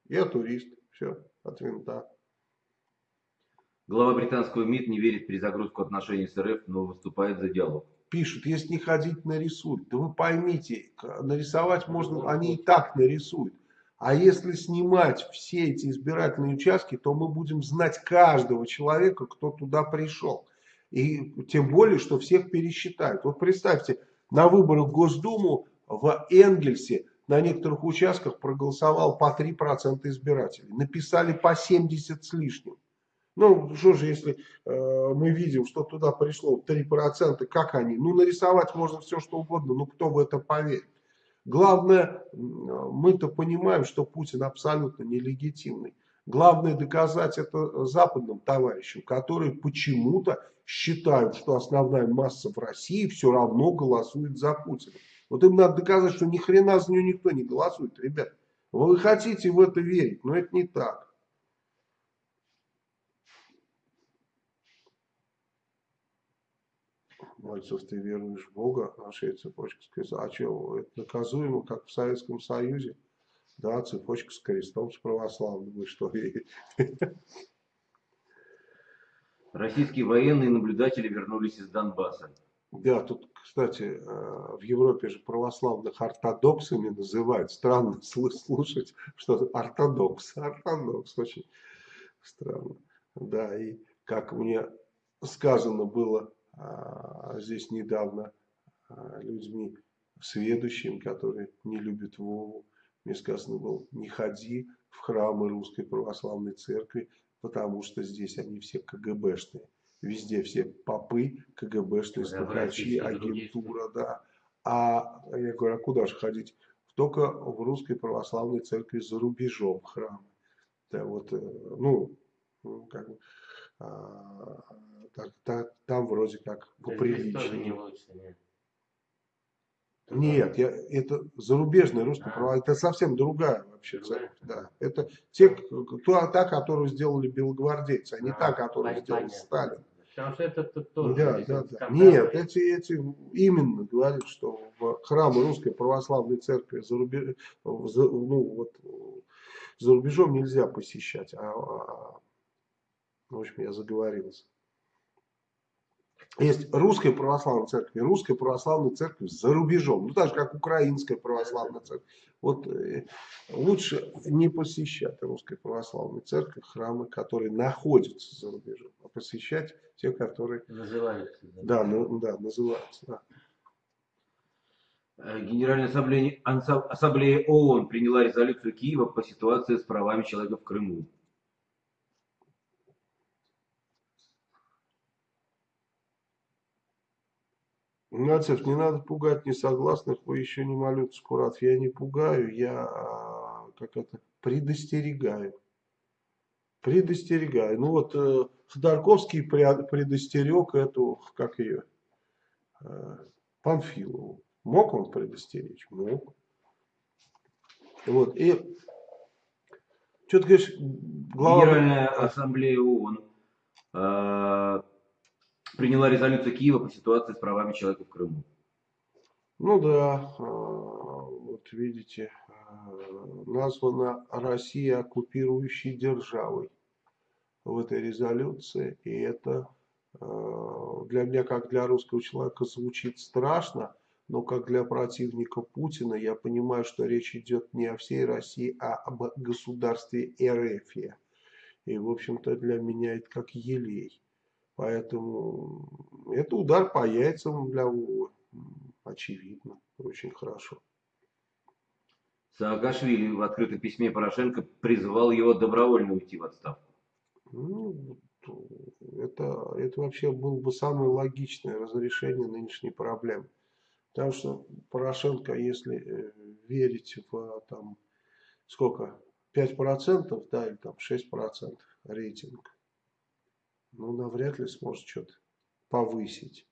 я турист, все, от винта. Глава британского МИД не верит в перезагрузку отношений с РФ, но выступает за диалог. Пишут, если не ходить нарисуют. Да вы поймите, нарисовать можно, они и так нарисуют. А если снимать все эти избирательные участки, то мы будем знать каждого человека, кто туда пришел. И тем более, что всех пересчитают. Вот представьте, на выборах в Госдуму в Энгельсе на некоторых участках проголосовал по 3% избирателей. Написали по 70 с лишним. Ну, что же, если э, мы видим, что туда пришло 3%, как они? Ну, нарисовать можно все, что угодно, но кто в это поверит? Главное, мы-то понимаем, что Путин абсолютно нелегитимный. Главное доказать это западным товарищам, которые почему-то считают, что основная масса в России все равно голосует за Путина. Вот им надо доказать, что ни хрена за нее никто не голосует, ребят. Вы хотите в это верить, но это не так. Мальцев, ты веруешь в Бога, наша цепочка с крестом. А что, это наказуемо, как в Советском Союзе? Да, цепочка с крестом, с православным. Вы что, Российские военные наблюдатели вернулись из Донбасса. Да, тут, кстати, э, в Европе же православных ортодоксами называют. Странно слушать, что ортодокс. Ортодокс, очень странно. Да, и как мне сказано было а, здесь недавно а, людьми сведущими, которые не любят Вову. Мне сказано было, не ходи в храмы Русской Православной Церкви, потому что здесь они все КГБшные. Везде все попы, КГБшные, стукачи, агентура, да. А я говорю, а куда же ходить? Только в Русской Православной Церкви за рубежом храмы. Да, вот, э, ну, как бы, а, так, так, там вроде как поприличнее. Не нет, я, это зарубежная русская а. это совсем другая вообще церковь. Да. Это те, та, та, которую сделали белогвардейцы, а не а, та, которую сделал Сталин. Потому что это тоже. Да, да, да. Нет, эти, эти именно говорят, что в храмы русской православной церкви за, рубеж, за, ну, вот, за рубежом нельзя посещать. А, а, в общем, я заговорился. Есть русская православная церковь и русская православная церковь за рубежом. Ну, так же, как украинская православная церковь. Вот э, лучше не посещать русской православной церковь, храмы, которые находятся за рубежом, а посещать те, которые... Называются. Да, ну, да называются, да. Э, Генеральная ассамблея, ассамблея ООН приняла резолюцию Киева по ситуации с правами человека в Крыму. Игнатьев, не надо пугать несогласных, вы еще не молют Скурат. Я не пугаю, я как это, предостерегаю. Предостерегаю. Ну вот э, Ходорковский предостерег эту, как ее, э, Панфилову. Мог он предостеречь? Мог. Вот, и что ты говоришь, глава... Генеральная ассамблея ООН э, приняла резолюцию Киева по ситуации с правами человека в Крыму. Ну да, а, вот видите, а, названа Россия оккупирующей державой в этой резолюции. И это а, для меня, как для русского человека, звучит страшно, но как для противника Путина я понимаю, что речь идет не о всей России, а об государстве Эрефия. И, в общем-то, для меня это как елей. Поэтому это удар по яйцам для Вовы. Очевидно, очень хорошо. Саакашвили в открытом письме Порошенко призвал его добровольно уйти в отставку. Ну, это, это вообще было бы самое логичное разрешение нынешней проблемы. Потому что Порошенко, если э, верить в там, сколько, 5%, да, или там 6% рейтинг, ну, навряд ли сможет что-то повысить.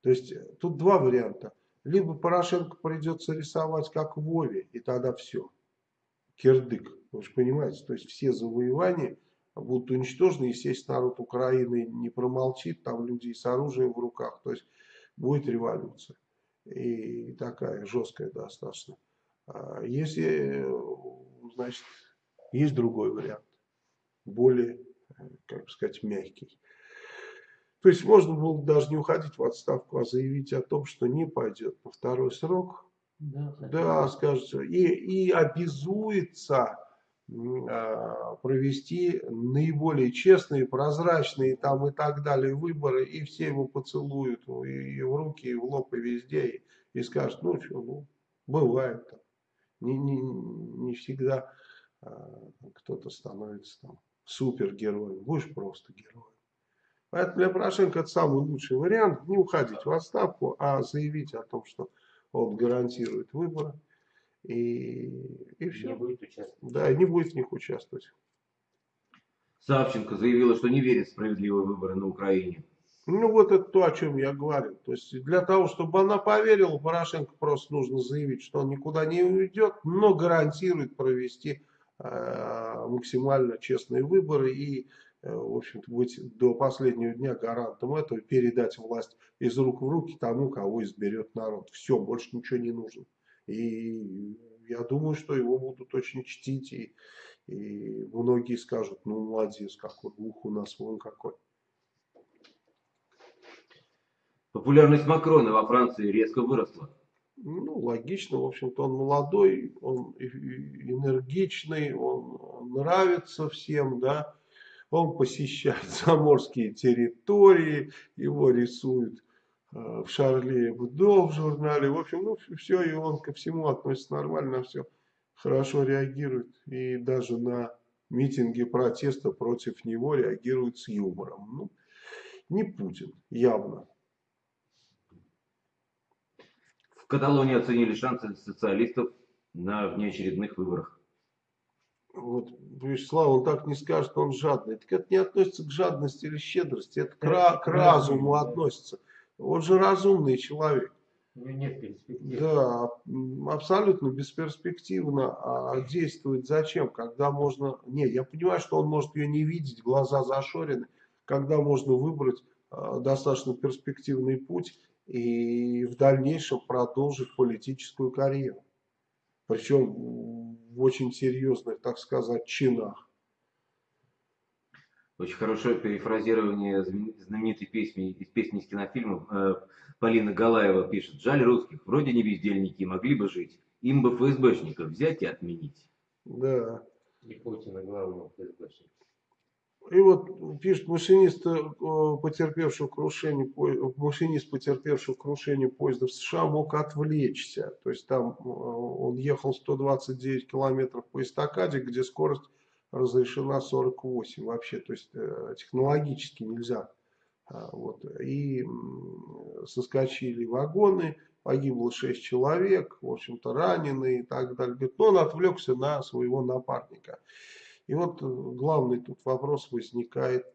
То есть э, тут два варианта. Либо Порошенко придется рисовать как Вове, и тогда все. Кирдык. Вы же понимаете, то есть все завоевания будут уничтожены. Естественно, народ Украины не промолчит, там люди с оружием в руках. То есть будет революция. И такая жесткая достаточно. А если, значит, есть другой вариант. Более, как бы сказать, мягкий. То есть можно было даже не уходить в отставку, а заявить о том, что не пойдет на второй срок. Да, да скажется. И, и обязуется а, провести наиболее честные, прозрачные там и так далее выборы, и все его поцелуют ну, и, и в руки, и в лоб, и везде, и, и скажут, ну что, ну, бывает. Не, не, не всегда а, кто-то становится там супергероем, будешь просто героем. Поэтому для Порошенко это самый лучший вариант. Не уходить в отставку, а заявить о том, что он гарантирует выборы. И, и все. Не будет участвовать. Да, и не будет в них участвовать. Савченко заявила, что не верит в справедливые выборы на Украине. Ну вот это то, о чем я говорю. То есть для того, чтобы она поверила, Порошенко просто нужно заявить, что он никуда не уйдет, но гарантирует провести максимально честные выборы и Э, в общем-то, быть до последнего дня гарантом этого, передать власть из рук в руки тому, кого изберет народ. Все, больше ничего не нужно. И я думаю, что его будут очень чтить, и, и многие скажут, ну, молодец какой, ух у нас вон какой. Популярность Макрона во Франции резко выросла. Ну, логично, в общем-то, он молодой, он энергичный, он нравится всем, да, он посещает заморские территории, его рисуют э, в Шарле Эбдо в журнале. В общем, ну все, и он ко всему относится нормально, все хорошо реагирует. И даже на митинги протеста против него реагирует с юмором. Ну, не Путин, явно. В Каталонии оценили шансы социалистов на внеочередных выборах вот, Вячеслав, он так не скажет, он жадный. Так это не относится к жадности или щедрости, это к, ра к разуму относится. Он же разумный человек. Нет перспектив. Да, абсолютно бесперспективно а действует зачем, когда можно... Не, я понимаю, что он может ее не видеть, глаза зашорены, когда можно выбрать э, достаточно перспективный путь и в дальнейшем продолжить политическую карьеру. Причем в очень серьезных, так сказать, чинах. Очень хорошее перефразирование знаменитой песни из песни из кинофильмов. Э, Полина Галаева пишет, жаль русских, вроде не бездельники, могли бы жить. Им бы ФСБшников взять и отменить. Да. И Путина главного ФСБшника. И вот пишет машинист, э, потерпевший крушение, машинист, потерпевший крушение поезда в США, мог отвлечься. То есть там э, он ехал 129 километров по эстакаде, где скорость разрешена 48 вообще. То есть э, технологически нельзя. А, вот. И соскочили вагоны, погибло 6 человек, в общем-то раненые и так далее. Но он отвлекся на своего напарника. И вот э, главный тут вопрос возникает,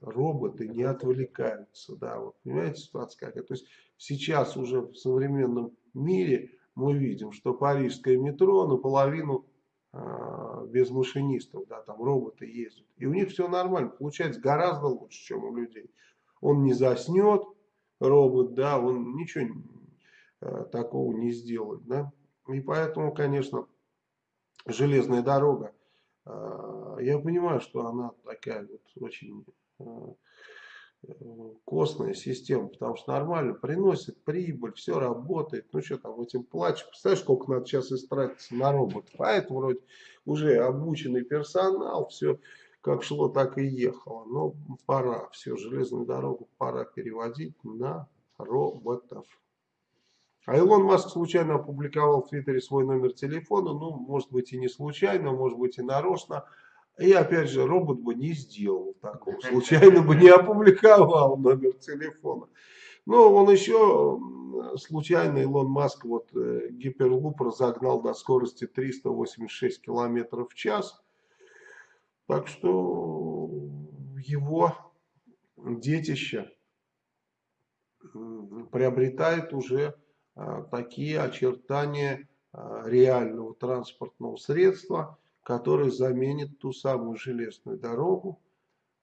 роботы не отвлекаются, да, вот понимаете ситуация какая. То есть сейчас уже в современном мире мы видим, что парижское метро наполовину а, без машинистов, да, там роботы ездят. И у них все нормально, получается гораздо лучше, чем у людей. Он не заснет, робот, да, он ничего а, такого не сделает, да. И поэтому, конечно, железная дорога, я понимаю, что она такая вот очень а, костная система, потому что нормально приносит прибыль, все работает. Ну что там, этим плачешь. Представляешь, сколько надо сейчас истратиться на роботов. А это вроде уже обученный персонал, все как шло, так и ехало. Но пора, все, железную дорогу пора переводить на роботов. А Илон Маск случайно опубликовал в Твиттере свой номер телефона. Ну, может быть и не случайно, может быть и нарочно. И опять же, робот бы не сделал такого, случайно бы не опубликовал номер телефона. Но он еще случайно, Илон Маск, вот э, гиперлуп разогнал до скорости 386 километров в час. Так что его детище приобретает уже такие очертания а, реального транспортного средства – который заменит ту самую железную дорогу,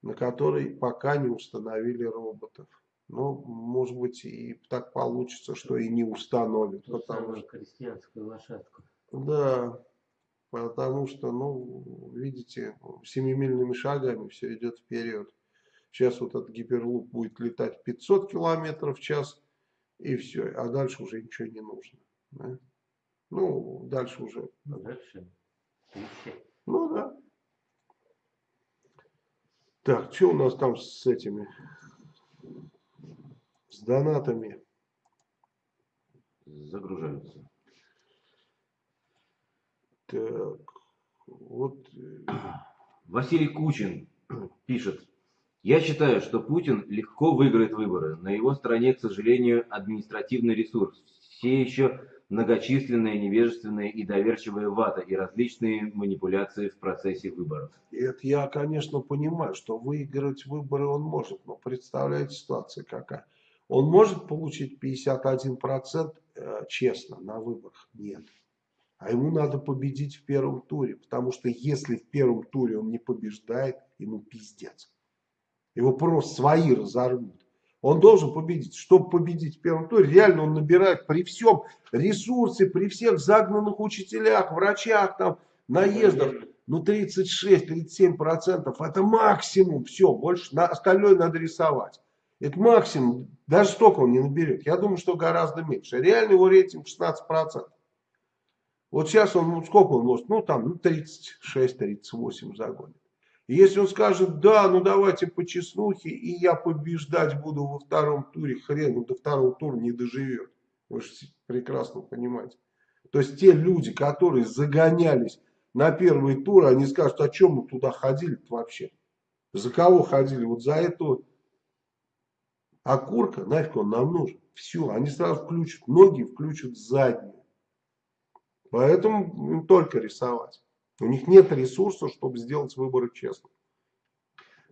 на которой пока не установили роботов. Но, может быть, и так получится, что и не установят. Ту потому что крестьянскую лошадку. Да, потому что, ну, видите, семимильными шагами все идет вперед. Сейчас вот этот гиперлуп будет летать 500 километров в час, и все, а дальше уже ничего не нужно. Да? Ну, дальше уже. Дальше ну да. Так, что у нас там с этими, с донатами? Загружаются. Так, вот. Э, Василий Кучин пишет. Я считаю, что Путин легко выиграет выборы. На его стороне, к сожалению, административный ресурс. Все еще многочисленная невежественная и доверчивая вата и различные манипуляции в процессе выборов. Это я, конечно, понимаю, что выиграть выборы он может, но представляете ситуация какая. Он может получить 51% э, честно на выборах? Нет. А ему надо победить в первом туре, потому что если в первом туре он не побеждает, ему пиздец. Его просто свои разорвут. Он должен победить. Чтобы победить в первом туре, реально он набирает при всем ресурсе, при всех загнанных учителях, врачах, там, наездах. Ну, 36-37 процентов это максимум. Все, больше на остальное надо рисовать. Это максимум. Даже столько он не наберет. Я думаю, что гораздо меньше. Реально его рейтинг 16 процентов. Вот сейчас он, ну, сколько он может? Ну, там, ну, 36-38 загонит. Если он скажет, да, ну давайте по чеснухе, и я побеждать буду во втором туре, хрен, он до второго тура не доживет. Вы же прекрасно понимаете. То есть те люди, которые загонялись на первый тур, они скажут, а чем мы туда ходили вообще? За кого ходили? Вот за эту окурка, нафиг он нам нужен. Все, они сразу включат ноги, включат задние. Поэтому только рисовать. У них нет ресурсов, чтобы сделать выборы честно.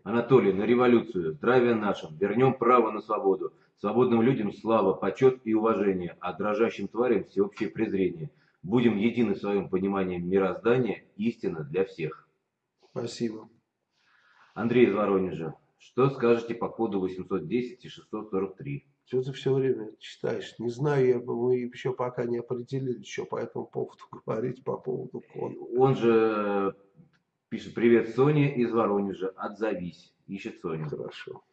Анатолий, на революцию, здравия нашим, вернем право на свободу. Свободным людям слава, почет и уважение, а дрожащим тварям всеобщее презрение. Будем едины в своем понимании мироздания, истина для всех. Спасибо. Андрей из Воронежа, что скажете по коду 810 и 643? Что ты все время читаешь? Не знаю, я, мы еще пока не определились, что по этому поводу говорить, по поводу кода. Он же пишет, привет, Соня из Воронежа, отзовись, ищет Соню. Хорошо.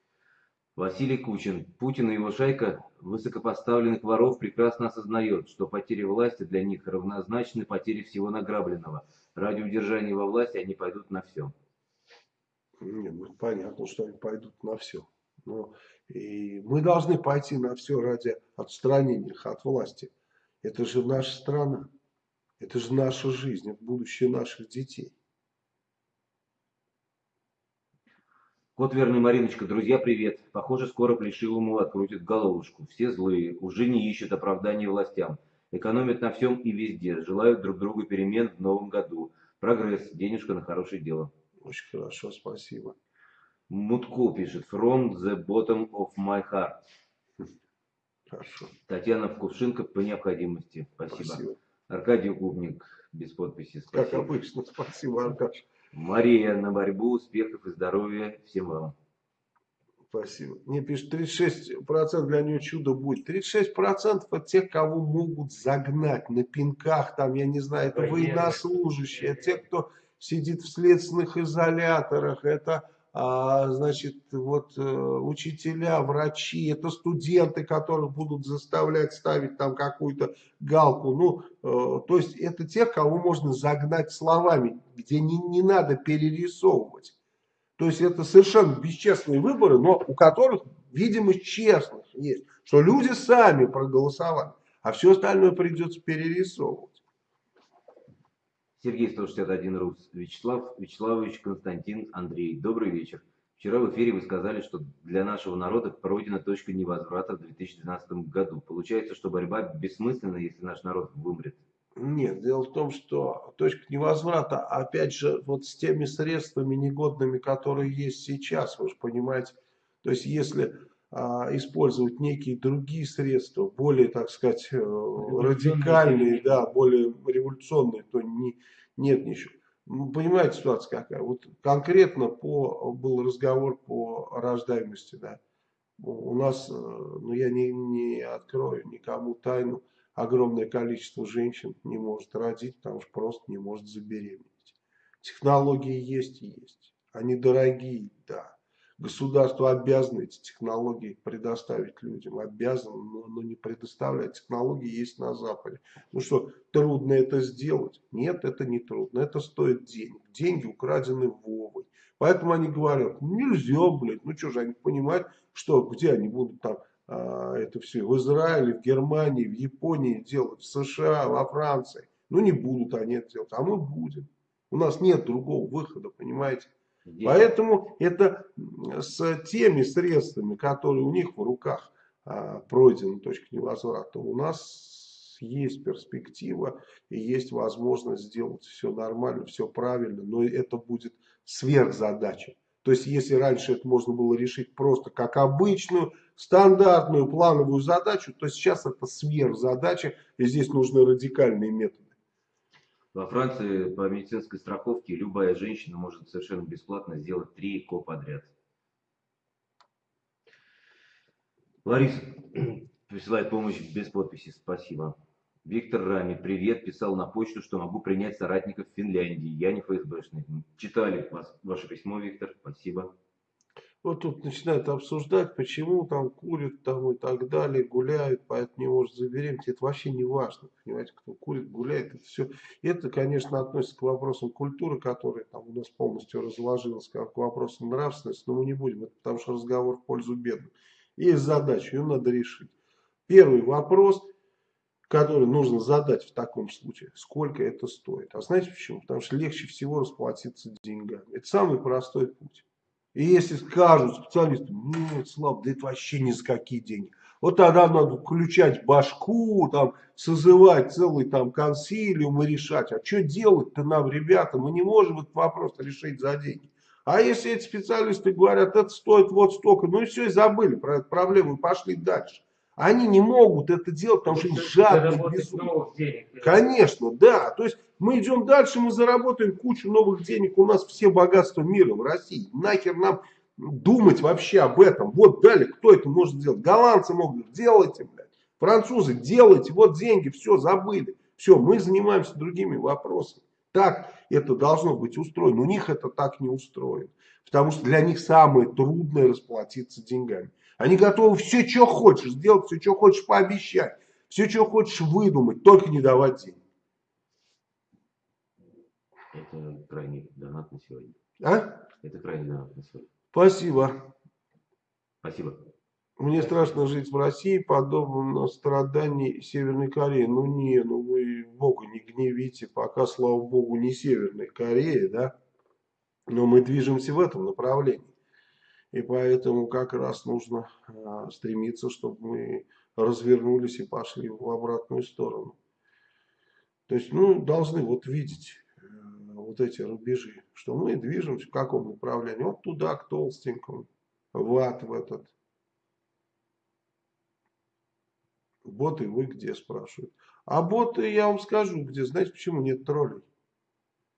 Василий Кучин. Путин и его шайка высокопоставленных воров прекрасно осознает, что потери власти для них равнозначны потере всего награбленного. Ради удержания во власти они пойдут на все. Нет, ну, понятно, что они пойдут на все. Но и мы должны пойти на все ради отстранения их от власти. Это же наша страна. Это же наша жизнь, это будущее наших детей. Кот верный Мариночка, друзья, привет. Похоже, скоро Плешивому открутят головушку. Все злые, уже не ищут оправданий властям. Экономят на всем и везде. Желают друг другу перемен в новом году. Прогресс, денежка на хорошее дело. Очень хорошо, спасибо. Мутко пишет, from the bottom of my heart. Хорошо. Татьяна Вкувшинка по необходимости. Спасибо. Спасибо. Аркадий Губник без подписи. Как Спасибо. обычно. Спасибо, Аркаш. Мария на борьбу, успехов и здоровья всем вам. Спасибо. Мне пишут, 36% для нее чудо будет. 36% это те, кого могут загнать на пинках, там, я не знаю, это военнослужащие, те, кто сидит в следственных изоляторах, это, значит, вот э, учителя, врачи, это студенты, которых будут заставлять ставить там какую-то галку. Ну, э, то есть это те, кого можно загнать словами, где не, не надо перерисовывать. То есть это совершенно бесчестные выборы, но у которых видимость честность есть, что люди сами проголосовали, а все остальное придется перерисовывать. Сергей 161 Рус. Вячеслав Вячеславович Константин Андрей. Добрый вечер. Вчера в эфире вы сказали, что для нашего народа пройдена точка невозврата в 2012 году. Получается, что борьба бессмысленна, если наш народ вымрет. Нет, дело в том, что точка невозврата, опять же, вот с теми средствами негодными, которые есть сейчас, вы же понимаете, то есть если использовать некие другие средства, более, так сказать, э, радикальные, да, более революционные, то не, нет ничего. Ну, Понимаете, ситуация какая? Вот конкретно по, был разговор по рождаемости, да. У нас, э, ну я не, не открою никому тайну, огромное количество женщин не может родить, потому что просто не может забеременеть. Технологии есть и есть. Они дорогие, да. Государство обязано эти технологии предоставить людям. Обязано, но, но не предоставляет. Технологии есть на Западе. Ну что, трудно это сделать? Нет, это не трудно. Это стоит денег. Деньги украдены Вовой. Поэтому они говорят, нельзя, блядь. Ну что же, они понимают, что где они будут там а, это все в Израиле, в Германии, в Японии делать, в США, во Франции. Ну не будут они это делать, а мы будем. У нас нет другого выхода, понимаете? Здесь Поэтому это с теми средствами, которые у них в руках а, пройдена точка невозврата, у нас есть перспектива и есть возможность сделать все нормально, все правильно, но это будет сверхзадача. То есть, если раньше это можно было решить просто как обычную, стандартную плановую задачу, то сейчас это сверхзадача, и здесь нужны радикальные методы. Во Франции по медицинской страховке любая женщина может совершенно бесплатно сделать три ЭКО подряд. Лариса присылает помощь без подписи. Спасибо. Виктор Рами, привет, писал на почту, что могу принять соратников в Финляндии. Я не ФСБшный. Читали вас, ваше письмо, Виктор. Спасибо. Вот тут начинают обсуждать, почему там курят там и так далее, гуляют, поэтому не может забеременеть. Это вообще не важно, понимаете, кто курит, гуляет, это все. Это, конечно, относится к вопросам культуры, которая там у нас полностью разложилась, как к вопросам нравственности, но мы не будем, это потому что разговор в пользу бедных. Есть задача, ее надо решить. Первый вопрос, который нужно задать в таком случае, сколько это стоит. А знаете почему? Потому что легче всего расплатиться деньгами. Это самый простой путь. И если скажут специалисты, нет, Слав, да это вообще ни за какие деньги. Вот тогда надо включать башку, там, созывать целый там консилиум и решать, а что делать-то нам, ребята, мы не можем этот вопрос решить за деньги. А если эти специалисты говорят, это стоит вот столько, ну и все, и забыли про эту проблему и пошли дальше. Они не могут это делать, потому что они жадные, денег. Конечно, да. То есть мы идем дальше, мы заработаем кучу новых денег. У нас все богатства мира в России. Нахер нам думать вообще об этом. Вот далее, кто это может сделать? Голландцы могут. Делайте, блядь. Французы, делайте. Вот деньги, все, забыли. Все, мы занимаемся другими вопросами. Так это должно быть устроено. У них это так не устроено. Потому что для них самое трудное расплатиться деньгами. Они готовы все, что хочешь сделать, все, что хочешь пообещать. Все, что хочешь выдумать, только не давать денег. Это крайний донат на сегодня. А? Это крайний донат на сегодня. Спасибо. Спасибо. Мне страшно жить в России, подобно страданий Северной Кореи. Ну не, ну вы Бога не гневите, пока, слава Богу, не Северной Кореи, да? Но мы движемся в этом направлении. И поэтому как раз нужно а, стремиться, чтобы мы развернулись и пошли в обратную сторону. То есть, ну, должны вот видеть э, вот эти рубежи, что мы движемся в каком направлении. Вот туда, к толстенькому, в ад в этот. Боты вы где, спрашивают. А боты, я вам скажу, где. Знаете, почему нет троллей?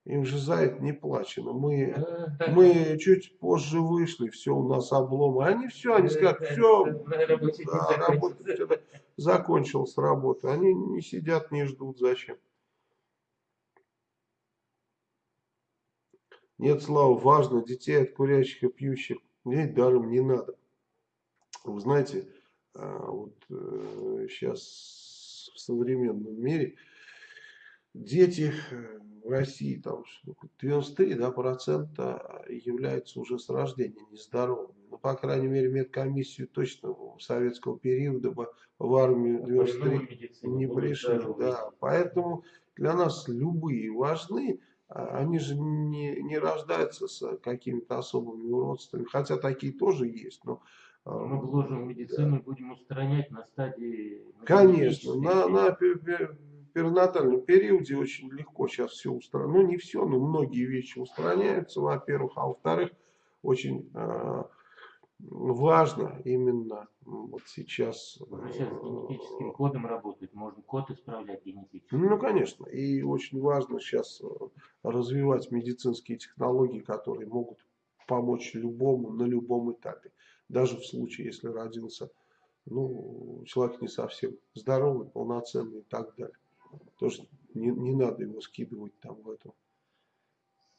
Им же за это не плачено. Мы, мы чуть позже вышли, все, у нас облом. А они все, они скажут, все, да, работа закончилась работа. Они не сидят, не ждут, зачем. Нет, Слава, важно, детей от курящих и пьющих нет, даром не надо. Вы знаете, а, вот сейчас в современном мире дети э, в России там сколько, 93 да, процента являются уже с рождения нездоровыми. Ну, по крайней мере, медкомиссию точно советского периода бы в армию 93 Новую медицину не пришли. Да. Поэтому для нас любые важны. А Они же не, не рождаются с какими-то особыми уродствами. Хотя такие тоже есть. Но, а, Мы вложим в медицину и будем устранять на стадии... Конечно, на, на перинатальном периоде очень легко сейчас все устранять. Ну, не все, но многие вещи устраняются, во-первых. А во-вторых, очень а, важно именно вот сейчас... Уже сейчас с генетическим кодом работать, можно код исправлять генетически. Ну, конечно. И очень важно сейчас э, развивать медицинские технологии, которые могут помочь любому на любом этапе. Даже в случае, если родился ну, человек не совсем здоровый, полноценный и так далее. Тоже не, не надо его скидывать там в эту.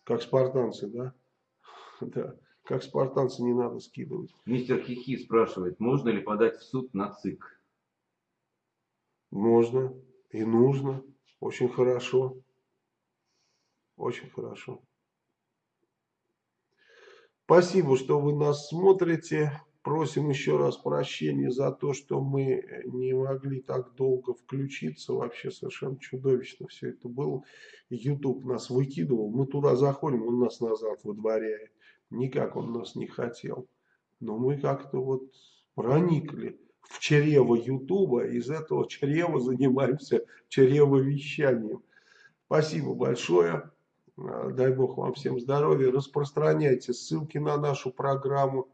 Как спартанцы, да? Да. Как спартанцы не надо скидывать. Мистер Хихи спрашивает, можно ли подать в суд на ЦИК? Можно и нужно. Очень хорошо. Очень хорошо. Спасибо, что вы нас смотрите. Просим еще раз прощения за то, что мы не могли так долго включиться. Вообще совершенно чудовищно все это было. YouTube нас выкидывал. Мы туда заходим, он нас назад выдворяет. Никак он нас не хотел. Но мы как-то вот проникли в чрево Ютуба. Из этого чрева занимаемся чревовещанием. Спасибо большое. А, Дай Бог вам всем здоровья. Распространяйте ссылки на нашу программу.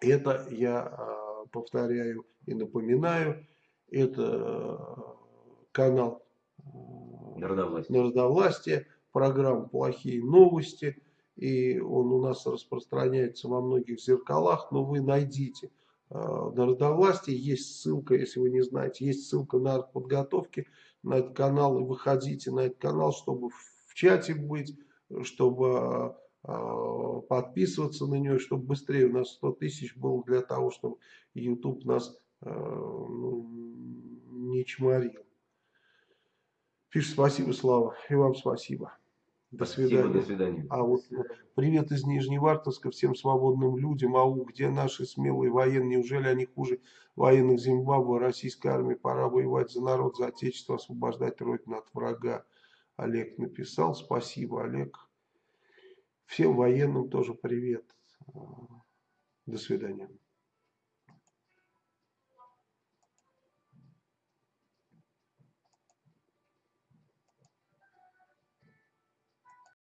Это я а, повторяю и напоминаю. Это а, канал а, Народовластие. Народовластия, программа «Плохие новости». И он у нас распространяется во многих зеркалах, но вы найдите э, Народовластие, есть ссылка, если вы не знаете, есть ссылка на подготовки на этот канал, и выходите на этот канал, чтобы в чате быть, чтобы подписываться на него, чтобы быстрее у нас 100 тысяч было для того, чтобы YouTube нас э, ну, не чморил. Пишет спасибо, Слава, и вам спасибо. До Спасибо, свидания. до свидания. А вот привет из Нижневартовска всем свободным людям. Ау, где наши смелые военные? Неужели они хуже военных Зимбабве? Российской армии пора воевать за народ, за отечество, освобождать родину от врага. Олег написал. Спасибо, Олег. Всем военным тоже привет. До свидания.